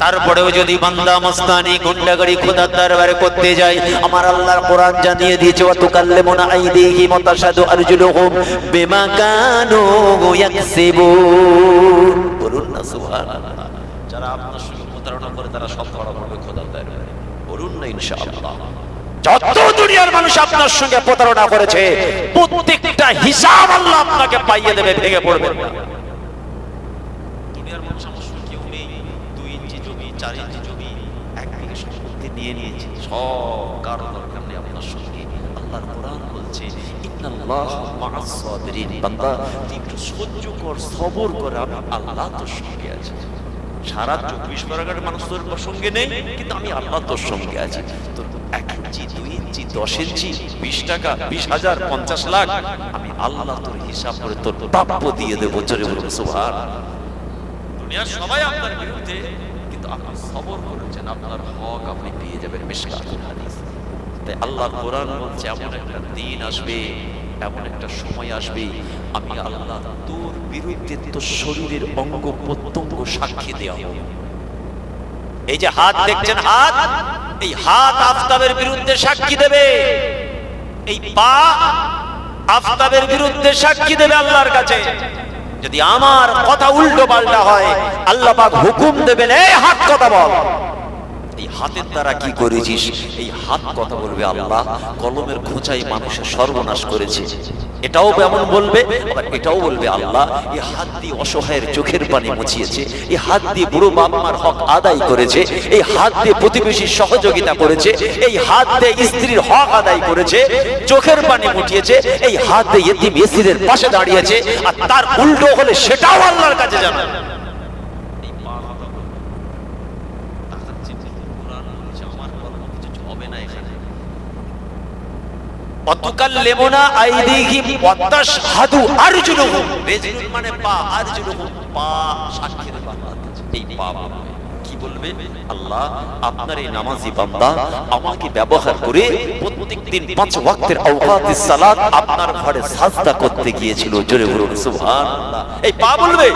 তারপরেও যদি বান্দা মস্তানি গুন্ডাগাড়ি খোদার দরবারে করতে যায়, আমার আল্লাহর কোরআন জানিয়ে দিয়েছে ওয়া তুকাল্লিমুনা আইদিহিম ওয়া তাশহাদু আরজুলুহুম বিমা কানু ইয়াকসিবুন বলুন না, সুবহানাল্লাহ। যারা আপনার সঙ্গে প্রতারণা করে, তারা সব ধরা পড়বে খোদার দরবারে। বলুন না, ইনশাআল্লাহ। যত দুনিয়ার মানুষ আপনার সঙ্গে প্রতারণা করেছে, প্রত্যেকটা হিসাব আল্লাহ আপনাকে পাইয়ে দেবে, ভেঙে পড়বেন না দুনিয়ার মানুষ আমার সঙ্গে কেউ নেই দুই ইঞ্চি জমি চার ইঞ্চি জমি এক বিঘে সম্পত্তি নিয়ে নিয়েছে। সব কারও দরকার নেই আপনার সঙ্গে। আল্লাহর কোরআন বলছে বান্দা একটু সহ্য কর, সবর কর আল্লাহ তোর সঙ্গে সারা চব্বিশ পরগনার মানুষ সঙ্গে নেই, কিন্তু আমি আল্লাহ তোর সঙ্গে আছি। তোর এক ইঞ্চি, দুই ইঞ্চি, দশ বিশ টাকা, বিশ হাজার, পঞ্চাশ লাখ, আমি আল্লাহ হিসাব করে তোর প্রাপ্য দিয়ে দেবো। চলে বলুন সুভাষ দুনিয়ার সবাই আপনার বিরুদ্ধে সবর করেছেন, আপনার হক আপনি পেয়ে যাবেন। তাই আল্লাহ কোরআন বলছে, এমন একটা দিন আসবে, এমন একটা সময় আসবে, আমি আল্লাহ তোর বিরুদ্ধে তোর শরীরের অঙ্গ প্রত্যঙ্গ সাক্ষী দেওয়া। এই যে হাত দেখছেন হাত? এই হাত আফতাবের বিরুদ্ধে সাক্ষী দেবে। এই পা আফতাবের বিরুদ্ধে সাক্ষী দেবে আল্লাহর কাছে। যদি আমার কথা উল্টো পাল্টা হয় আল্লাহ পাক হুকুম দেবেন এই হাত কথা বল এই হাতের দ্বারা কি করেছিস? এই হাত কথা বলবে আল্লাহ। কলমের খোঁচাই মানুষের সর্বনাশ করেছে। এটাও এমন বলবে আবার এটাও বলবে আল্লাহ। এই হাত দিয়ে অসহায়ের চোখের পানি মুছিয়েছে। এই হাত দিয়ে বুড়ো বাপ মার হক আদায় করেছে। এই হাত দিয়ে প্রতিবেশীর সহযোগিতা করেছে। এই হাত দিয়ে স্ত্রীর হক আদায় করেছে। চোখের পানি মুটিয়েছে এই হাত দিয়ে ইতিম এসিরের পাশে দাঁড়িয়েছে। আর তার উল্টো হলে সেটাও আল্লাহর কাছে জানা অতকাল লেমনা আইদিহিম ওয়াতাশহাদু আরজুলুহুম রেজুলুন মানে পা পা এই পা কি বলবে? আল্লাহ, আপনার এই নামাজি বান্দা আমাকে ব্যবহার করে প্রত্যেকদিন পাঁচ ওয়াক্তের সালাত আপনার ঘরে সাজদা করতে গিয়েছিল। জোরে সুবহানাল্লাহ। এই পা বলবে।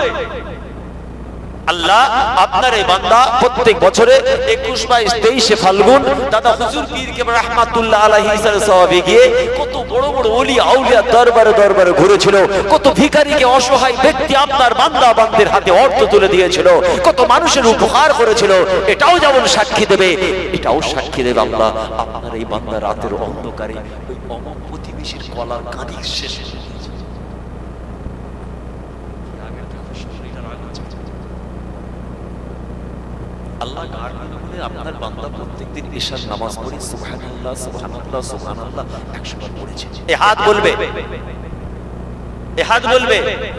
আল্লাহ আপনার এই বান্দা প্রত্যেক বছরে একুশ বাইশ তেইশে ফাল্গুন, দাদা হুজুর পীর কে রহমাতুল্লাহ আলাইহি সাহাবে গিয়ে কত বড় বড় ওলি আউলিয়া দরবারে দরবারে ঘুরেছিল, কত ভিখারিকে অসহায় ব্যক্তি আপনার বান্দা বান্দের হাতে অর্থ তুলে দিয়েছিল, কত মানুষের উপহার করেছিল, এটাও যেমন সাক্ষী দেবে, এটাও সাক্ষী দেবে আল্লাহ। আপনার এই বান্দা রাতের অন্ধকারে ওই অমক প্রতিবেশীর কলার কাঁদি শেষ হয়ে গেছে। রাগের কথা শরীরটা রাগ হচ্ছে। আল্লাহ গার করে আপনার বান্দা প্রত্যেকদিন ঈশার নামাজ পড়ি সুবহানাল্লাহ সুবহানাল্লাহ সুবহানাল্লাহ 100 বার পড়েছে। এ হাত বলবে। এ হাত বলবে।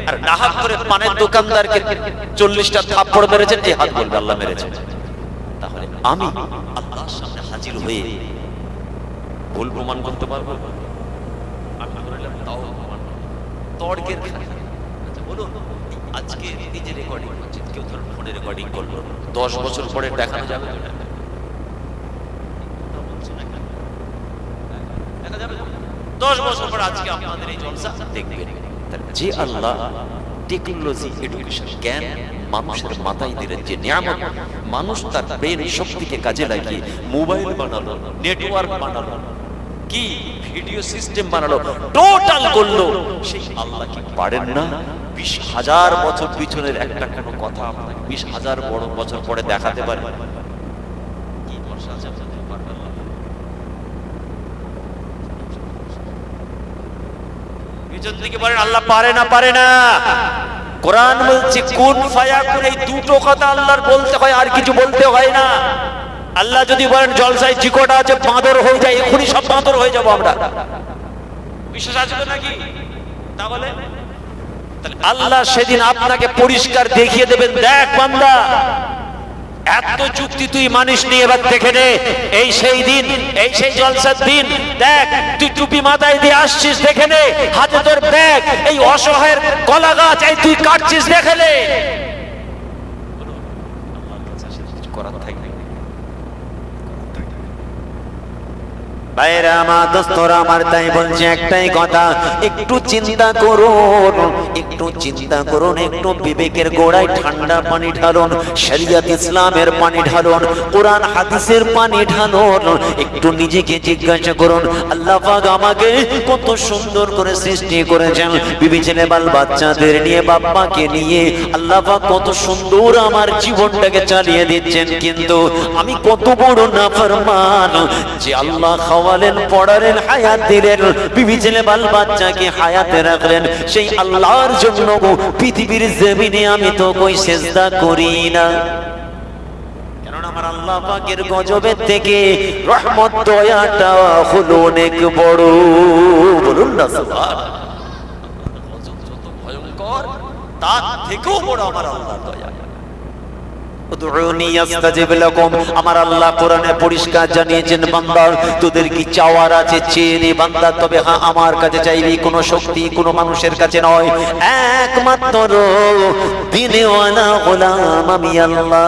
আর নাহাক করে পানের দোকানদারকে 40টা থাপ্পড় মেরেছেন এই হাত বলবে, আল্লাহ মেরেছে। তাহলে আমি আল্লাহর সামনে হাজির হয়ে ভুল প্রমাণ করতে পারব? তর্কের আচ্ছা বলুন আজকে এই যে রেকর্ডিং হচ্ছে কেউ ধরুন ফোনে রেকর্ডিং করল। দশ বছর পরে দেখানো যাবে? মাথায় দিলেন যে মানুষ তার ব্রেন শক্তিকে কাজে লাগিয়ে মোবাইল বানালো, নেটওয়ার্ক বানালো কি ভিডিও সিস্টেম বানালো? টোটাল করল। সেই আল্লাহ কি পারেন না? বিশ হাজার বছর পিছনের একটা কোনো কথা আপনাকে বিশ হাজার বড় বছর পরে দেখাতে পারে? পিছন থেকে বলেন, আল্লাহ পারে না পারে না। কোরআন বলছে, কোন ফায়াকুন এই দুটো কথা আল্লাহর বলতে হয়, আর কিছু বলতে হয় না। আল্লাহ যদি বলেন জলসায় চিকোটা আছে বাঁদর হয়ে যায় এখনই সব বাঁদর হয়ে যাব আমরা। বিশ্বাস আছে নাকি? তাহলে? আল্লাহ সেদিন আপনাকে পরিষ্কার দেখিয়ে দেবেন দেখ বান্দা এত চুক্তি তুই মানিস নি এবার দেখে নে এই সেই দিন এই সেই জলসার দিন দেখ তুই টুপি মাথায় দিয়ে আসছিস দেখে নে হাতে তোর ব্যাগ এই অসহায়ের কলা গাছ এই তুই কাটছিস দেখে নে করার থাকবে বাইরে আমার দোস্তরা, আমার তাই বলছে একটাই কথা, একটু চিন্তা করুন, একটু চিন্তা করুন, একটু বিবেকের গোড়ায় ঠান্ডা পানি ঢালুন ইসলামের পানি ঢালুন, কোরআন, হাদিসের পানি ঢালুন, একটু নিজেকে জিজ্ঞাসা করুন, আল্লাহ পাক আমাকে কত সুন্দর করে সৃষ্টি করেছেন, বিবি ছেলে, বাল বাচ্চাদের নিয়ে, বাপ্পাকে নিয়ে, আল্লাহ পাক কত সুন্দর আমার জীবনটাকে চালিয়ে দিচ্ছেন, কিন্তু আমি কত বড় নাফরমান যে আল্লাহ খাওয়ালেন পড়ালেন হায়াত দিলেন, বিবি ছেলে বাল বাচ্চাকে হায়াতে রাখলেন। সেই আল্লাহর জন্য পৃথিবীর জমিনে আমি তো কই সেজদা করি না। আল্লাহ গজবের থেকে বড়। বড় আমার আল্লাহ দয়া। আমার আল্লাহ কোরআনে পরিষ্কার জানিয়েছেন বান্দার তোদের কি চাওয়ার আছে? চেয়ে নে বান্দা, তবে হ্যাঁ আমার কাছে চাইবি কোনো শক্তি, কোনো মানুষের কাছে নয়। একমাত্র দিনেওয়ালা আমি আল্লাহ।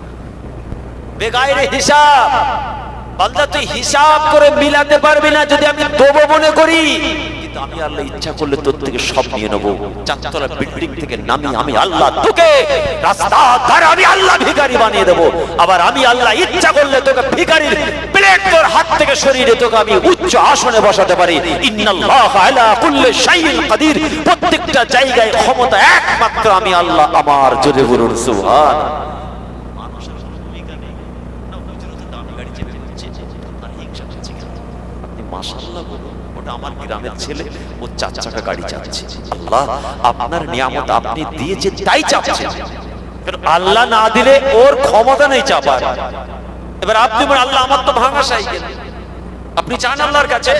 বেগাইরে হিসাব। বান্দা, তুই হিসাব করে মিলাতে পারবি না যদি আমি দেবো মনে করি। আমি আল্লাহ ইচ্ছা করলে তোর থেকে সব নিয়ে নেব। বিল্ডিং থেকে নামি আমি আল্লাহ তোকে। রাস্তা আমি আল্লাহ ভিখারি বানিয়ে দেবো। আবার আমি আল্লাহ ইচ্ছা করলে তোকে প্লেট তোর হাত থেকে শরীরে তোকে আমি উচ্চ আসনে বসাতে পারি। ইন্নাল্লাহ আলা কুল্লি শাইইন কাদির। প্রত্যেকটা জায়গায় ক্ষমতা একমাত্র আমি আল্লাহ। আমার জোরে বলুন সুবহান মানুষের কোনো ভূমিকা নেই না হুজুরও তো দামি গাড়ি চেপে দিচ্ছে আর হিংসা করছে কেন মাশাআল্লাহ বলুন ওটা আমার গ্রামের ছেলে ও চার চাকা গাড়ি চালাচ্ছে। আল্লাহ আপনার নিয়ামত আপনি দিয়েছেন তাই চাপছে আল্লাহ না দিলে ওর ক্ষমতা নেই চাপার। এবার আপনি আল্লাহ আমার তো ভাঙা সাইকেল। আপনি চান আল্লাহর কাছে?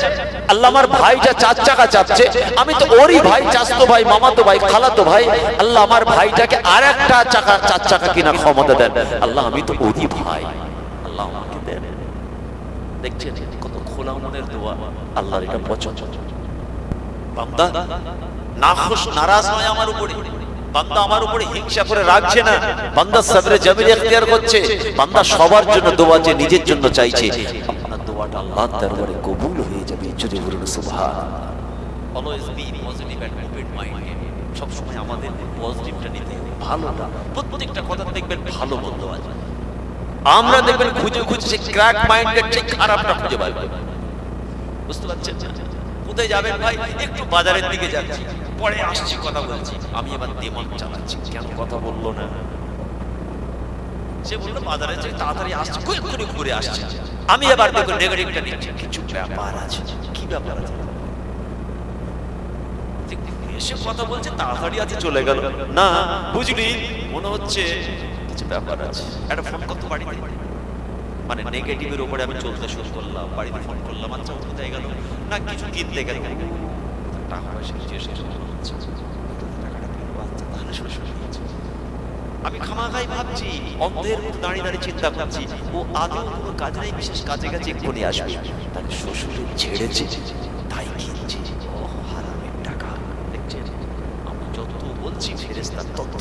আল্লাহ আমার ভাইটা চার চাকা চাপছে আমি তো ওরই ভাই চাচতো ভাই মামাতো ভাই খালাতো ভাই। আল্লাহ আমার ভাইটাকে আর একটা চাকা চার চাকা কিনা ক্ষমতা দেন। আল্লাহ আমি তো ওরই ভাই। আল্লাহ আমাকে দেন। দেখছেন? খোলা মনের দোয়া আল্লাহর এটা পছন্দ বান্দা নাখুশ নারাজ হয় আমার উপরে। বান্দা আমার উপরে হিংসা করে রাখছে না। বান্দা সাবরে জামিল ইখতিয়ার করছে। বান্দা সবার জন্য দোয়া যে নিজের জন্য চাইছে। আপনার দোয়াটা আল্লাহর দরবারে কবুল হয়ে যাবে। জোরে বলুন সুবহান। Always be positive and open mind সব সময় আমাদের পজিটিভটা নিতে হবে, ভালোটা প্রত্যেকটা কথা দেখবেন ভালো বন্ধু আছে। আমরা দেখবেন খুঁজে খুঁজে সেই ক্র্যাক মাইন্ডের চেয়ে খারাপটা খুঁজে পাই বুঝতে পারছেন? কোথায় যাবেন ভাই? একটু বাজারের দিকে যাচ্ছি। পরে আসছি, কথা বলছি। আমি এবার দেমাগ চালাচ্ছি। কেন কথা বলল না? সে বলল, বাজারে যে তাড়াতাড়ি আসছে করে ঘুরে আসছে। আমি এবার দেখো নেগেটিভটা নিচ্ছি। কিছু ব্যাপার আছে। কি ব্যাপার আছে? এসে কথা বলছে, তাড়াতাড়ি আছে চলে গেল। না, বুঝলি, মনে হচ্ছে কিছু ব্যাপার আছে। একটা ফোন করতে পারি মানে নেগেটিভের উপরে আমি চলতে শুরু করলাম, বাড়িতে ফোন করলাম আচ্ছা কোথায় গেল। না, কিছু কিনতে গেল। টাকা পয়সা শেষ দিয়েছে। আমি খামাখাই ভাবছি, অন্ধের দাঁড়িয়ে দাঁড়িয়ে চিন্তা করছি, ও আদৌ কোনো নেই বিশেষ কাজে কাজে এক্ষুনি আসবে? তাকে শ্বশুরে ছেড়েছে, তাই কিনছে। ও হারামের টাকা। দেখছেন আমি যত বলছি ফেরেস্তা তত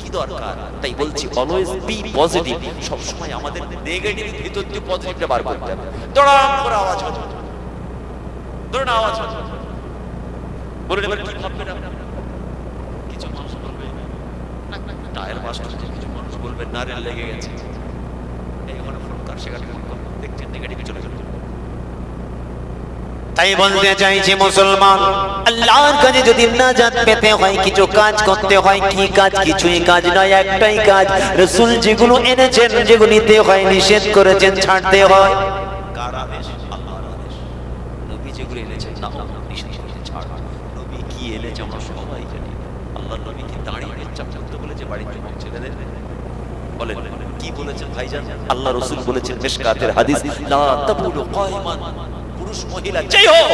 কি দরকার? তাই বলছি অলওয়েজ বি পজিটিভ আমাদের নেগেটিভ ভিতর দিয়ে পজিটিভটা বার করতে হবে। দড়াম করে আওয়াজ হচ্ছে ধরুন আওয়াজ বলুন এবার কি কিছু মানুষ বলবে, টায়ার হচ্ছে। কিছু মানুষ বলবে, নারেল লেগে গেছে। এই ওখানে ফোন কর সেখানে দেখছেন নেগেটিভ চলে গেল। তাই বলতে চাইছি মুসলমান, আল্লাহর কাছে যদি নাজাত পেতে হয়, কিছু কাজ করতে হয়, কি কাজ? কিছুই কাজ নয়, একটাই কাজ। রসুল যেগুলো এনেছেন যেগুলিতে হয়, নিষেধ করেছেন, ছাড়তে হয়। কি বলেছেন ভাইজান? আল্লাহ রসুল বলেছেন হাদিস পুরুষ মহিলা যেই হোক,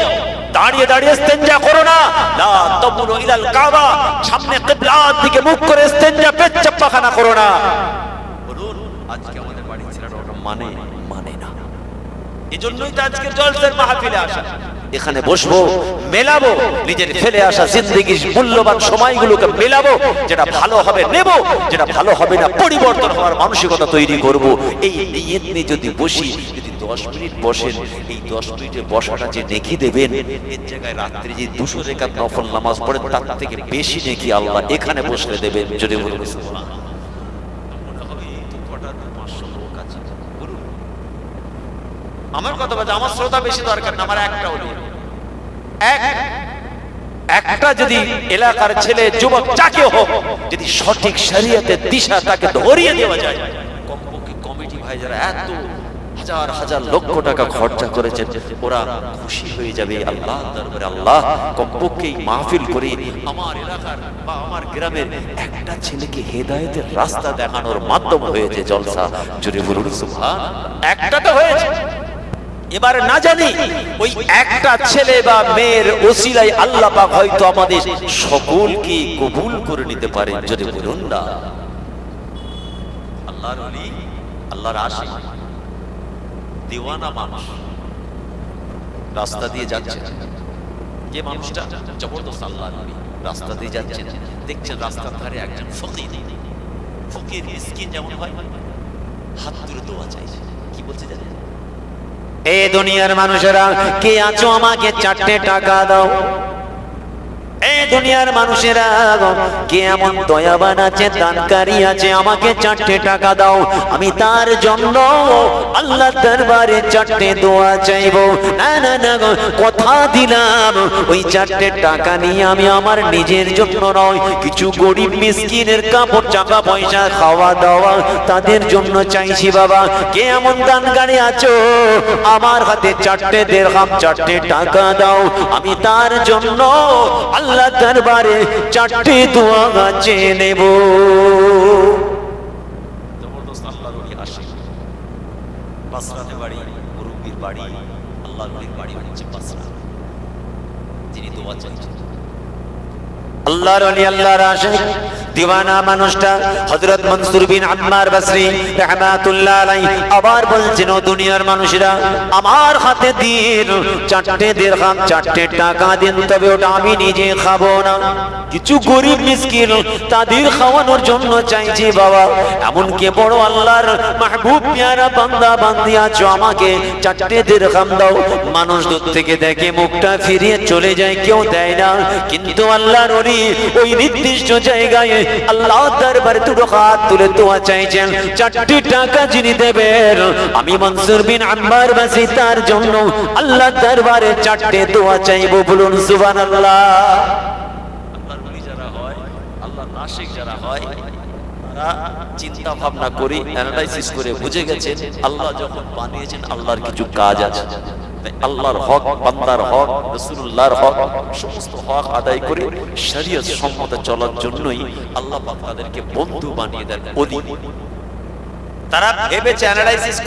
দাঁড়িয়ে দাঁড়িয়ে ইস্তেঞ্জা করো না। লা তাবুলু ইলাল কাবা, সামনে কিবলার দিকে মুখ করে ইস্তেঞ্জা পেচ্ছাপ পাখানা করো না। বলুন, আজকে আমাদের বাড়ির ছেলেরা ওটা মানে মানে না। এজন্যই তো আজকের জলসের মাহফিলে আসা। এখানে বসবো, মেলাবো, নিজের ফেলে আসা জিন্দগির মূল্যবান সময়গুলোকে মেলাবো, যেটা ভালো হবে নেব, যেটা ভালো হবে না, পরিবর্তন হওয়ার মানসিকতা তৈরি করব। এই নিয়ে যদি বসি, যদি দশ মিনিট বসেন। এই দশ মিনিটে বসাটা যে দেবেন, এর জায়গায় যে দুশো নফল নামাজ তার থেকে বেশি আল্লাহ এখানে বসলে দেবেন। যদি আমার কথা বলছে আমার শ্রোতা বেশি দরকার না, আমার একটা হলো এক, একটা যদি এলাকার ছেলে, যুবক, যাকে হোক, যদি সঠিক শরীয়তের দিশা তাকে ধরিয়ে দেওয়া যায়, কমপক্ষে কমিটি ভাই যারা এত হাজার হাজার লক্ষ টাকা খরচা করেছেন, ওরা খুশি হয়ে যাবে। আল্লাহ দরবারে আল্লাহ কমপক্ষে মাহফিল করে আমার এলাকার বা আমার গ্রামের একটা ছেলেকে হেদায়েতের রাস্তা দেখানোর মাধ্যম হয়েছে জলসা। জুড়ে বলুন সুবহান একটা তো হয়েছে। এবার না জানি ওই একটা ছেলে বা মেয়ের ওসিলাই আল্লাহ পাক হয়তো আমাদের সকলকে কবুল করে নিতে পারেন। যদি বলুন না। আল্লাহর আল্লাহর আশিক দিওয়ানা মানুষ। রাস্তা দিয়ে যাচ্ছে যে মানুষটা জবরদস্ত আল্লাহ রাস্তা দিয়ে যাচ্ছেন। দেখছেন রাস্তার ধারে একজন ফকির। ফকির মিসকিন যেমন হয় হাত তুলে দোয়া চাইছে। কি বলছে জানেন? এ দুনিয়ার মানুষেরা কে আছো আমাকে চারটে টাকা দাও। এই দুনিয়ার মানুষেরা কে এমন দয়াবান আছে, দানকারী আছে, আমাকে চারটে টাকা দাও, আমি তার জন্য আল্লাহ দরবারে চারটে দোয়া চাইব। না না না কথা দিলাম, ওই চারটে টাকা নিয়ে আমি আমার নিজের জন্য নয়, কিছু গরিব মিসকিনের কাপড় টাকা পয়সা, খাওয়া, দাওয়া তাদের জন্য চাইছি বাবা। কে এমন দানকারী আছো, আমার হাতে চারটে দেড়হাম, চারটে টাকা দাও, আমি তার জন্য আল্লাহ দরবারে চারটি দোয়া গাছে নেব। বাড়ি মুরব্বির বাড়ি হচ্ছে যিনি দোয়া চাইছেন। আল্লাহর ওলি আল্লাহর আশিক দিওয়ানা মানুষটা হযরত মনসুর বিন আম্মার বসরি রাহমাতুল্লাহ আলাইহি আবার বলছেন, ও দুনিয়ার মানুষেরা, আমার হাতে দিন, চারটে দিরহাম চারটে টাকা দিন, তবে ওটা আমি নিজে খাব না। কিছু গরিব মিসকিন তাদের খাওয়ানোর জন্য চাইছি বাবা এমন কে বড় আল্লাহর মাহবুব পেয়ারা বান্দা বান্দি আছো, আমাকে চারটে দিরহাম দাও। মানুষ দূর থেকে দেখে মুখটা ফিরিয়ে চলে যায়, কেউ দেয় না। কিন্তু আল্লাহর ওলি ওই নির্দিষ্ট জায়গায় আল্লাহ দরবারে দুটো হাত তুলে দোয়া চাইছেন। চারটি টাকা যিনি দেবেন, আমি মনসুর বিন আম্বার বাসি, তার জন্য আল্লাহ দরবারে চারটে দোয়া চাইব, বলুন যারা হয় চিন্তা ভাবনা করে অ্যানালাইসিস করে বুঝে গেছেন, আল্লাহ যখন বানিয়েছেন, আল্লাহর কিছু কাজ আছে। আল্লাহর হক, বান্দার হক, রাসূলুল্লাহর হক, সমস্ত হক আদায় করে শরীয়ত সম্মত চলার জন্যই আল্লাহ পাক তাদেরকে বন্ধু বানিয়ে দেন তারা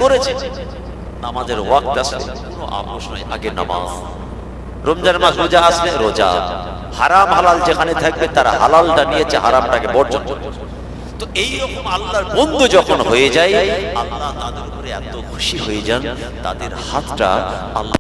করেছে, নামাজের ওয়াক্ত আসলে কোনো আপোষ নয় আগে নামাজ। রমজান মাস রোজা আসলে রোজা। হারাম হালাল যেখানে থাকবে, তারা হালালটা নিয়েছে, হারামটাকে বর্জন। তো এই রকম আল্লাহর বন্ধু যখন হয়ে যায়, আল্লাহ তাদের উপরে এত খুশি হয়ে যান, তাদের হাতটা আল্লাহ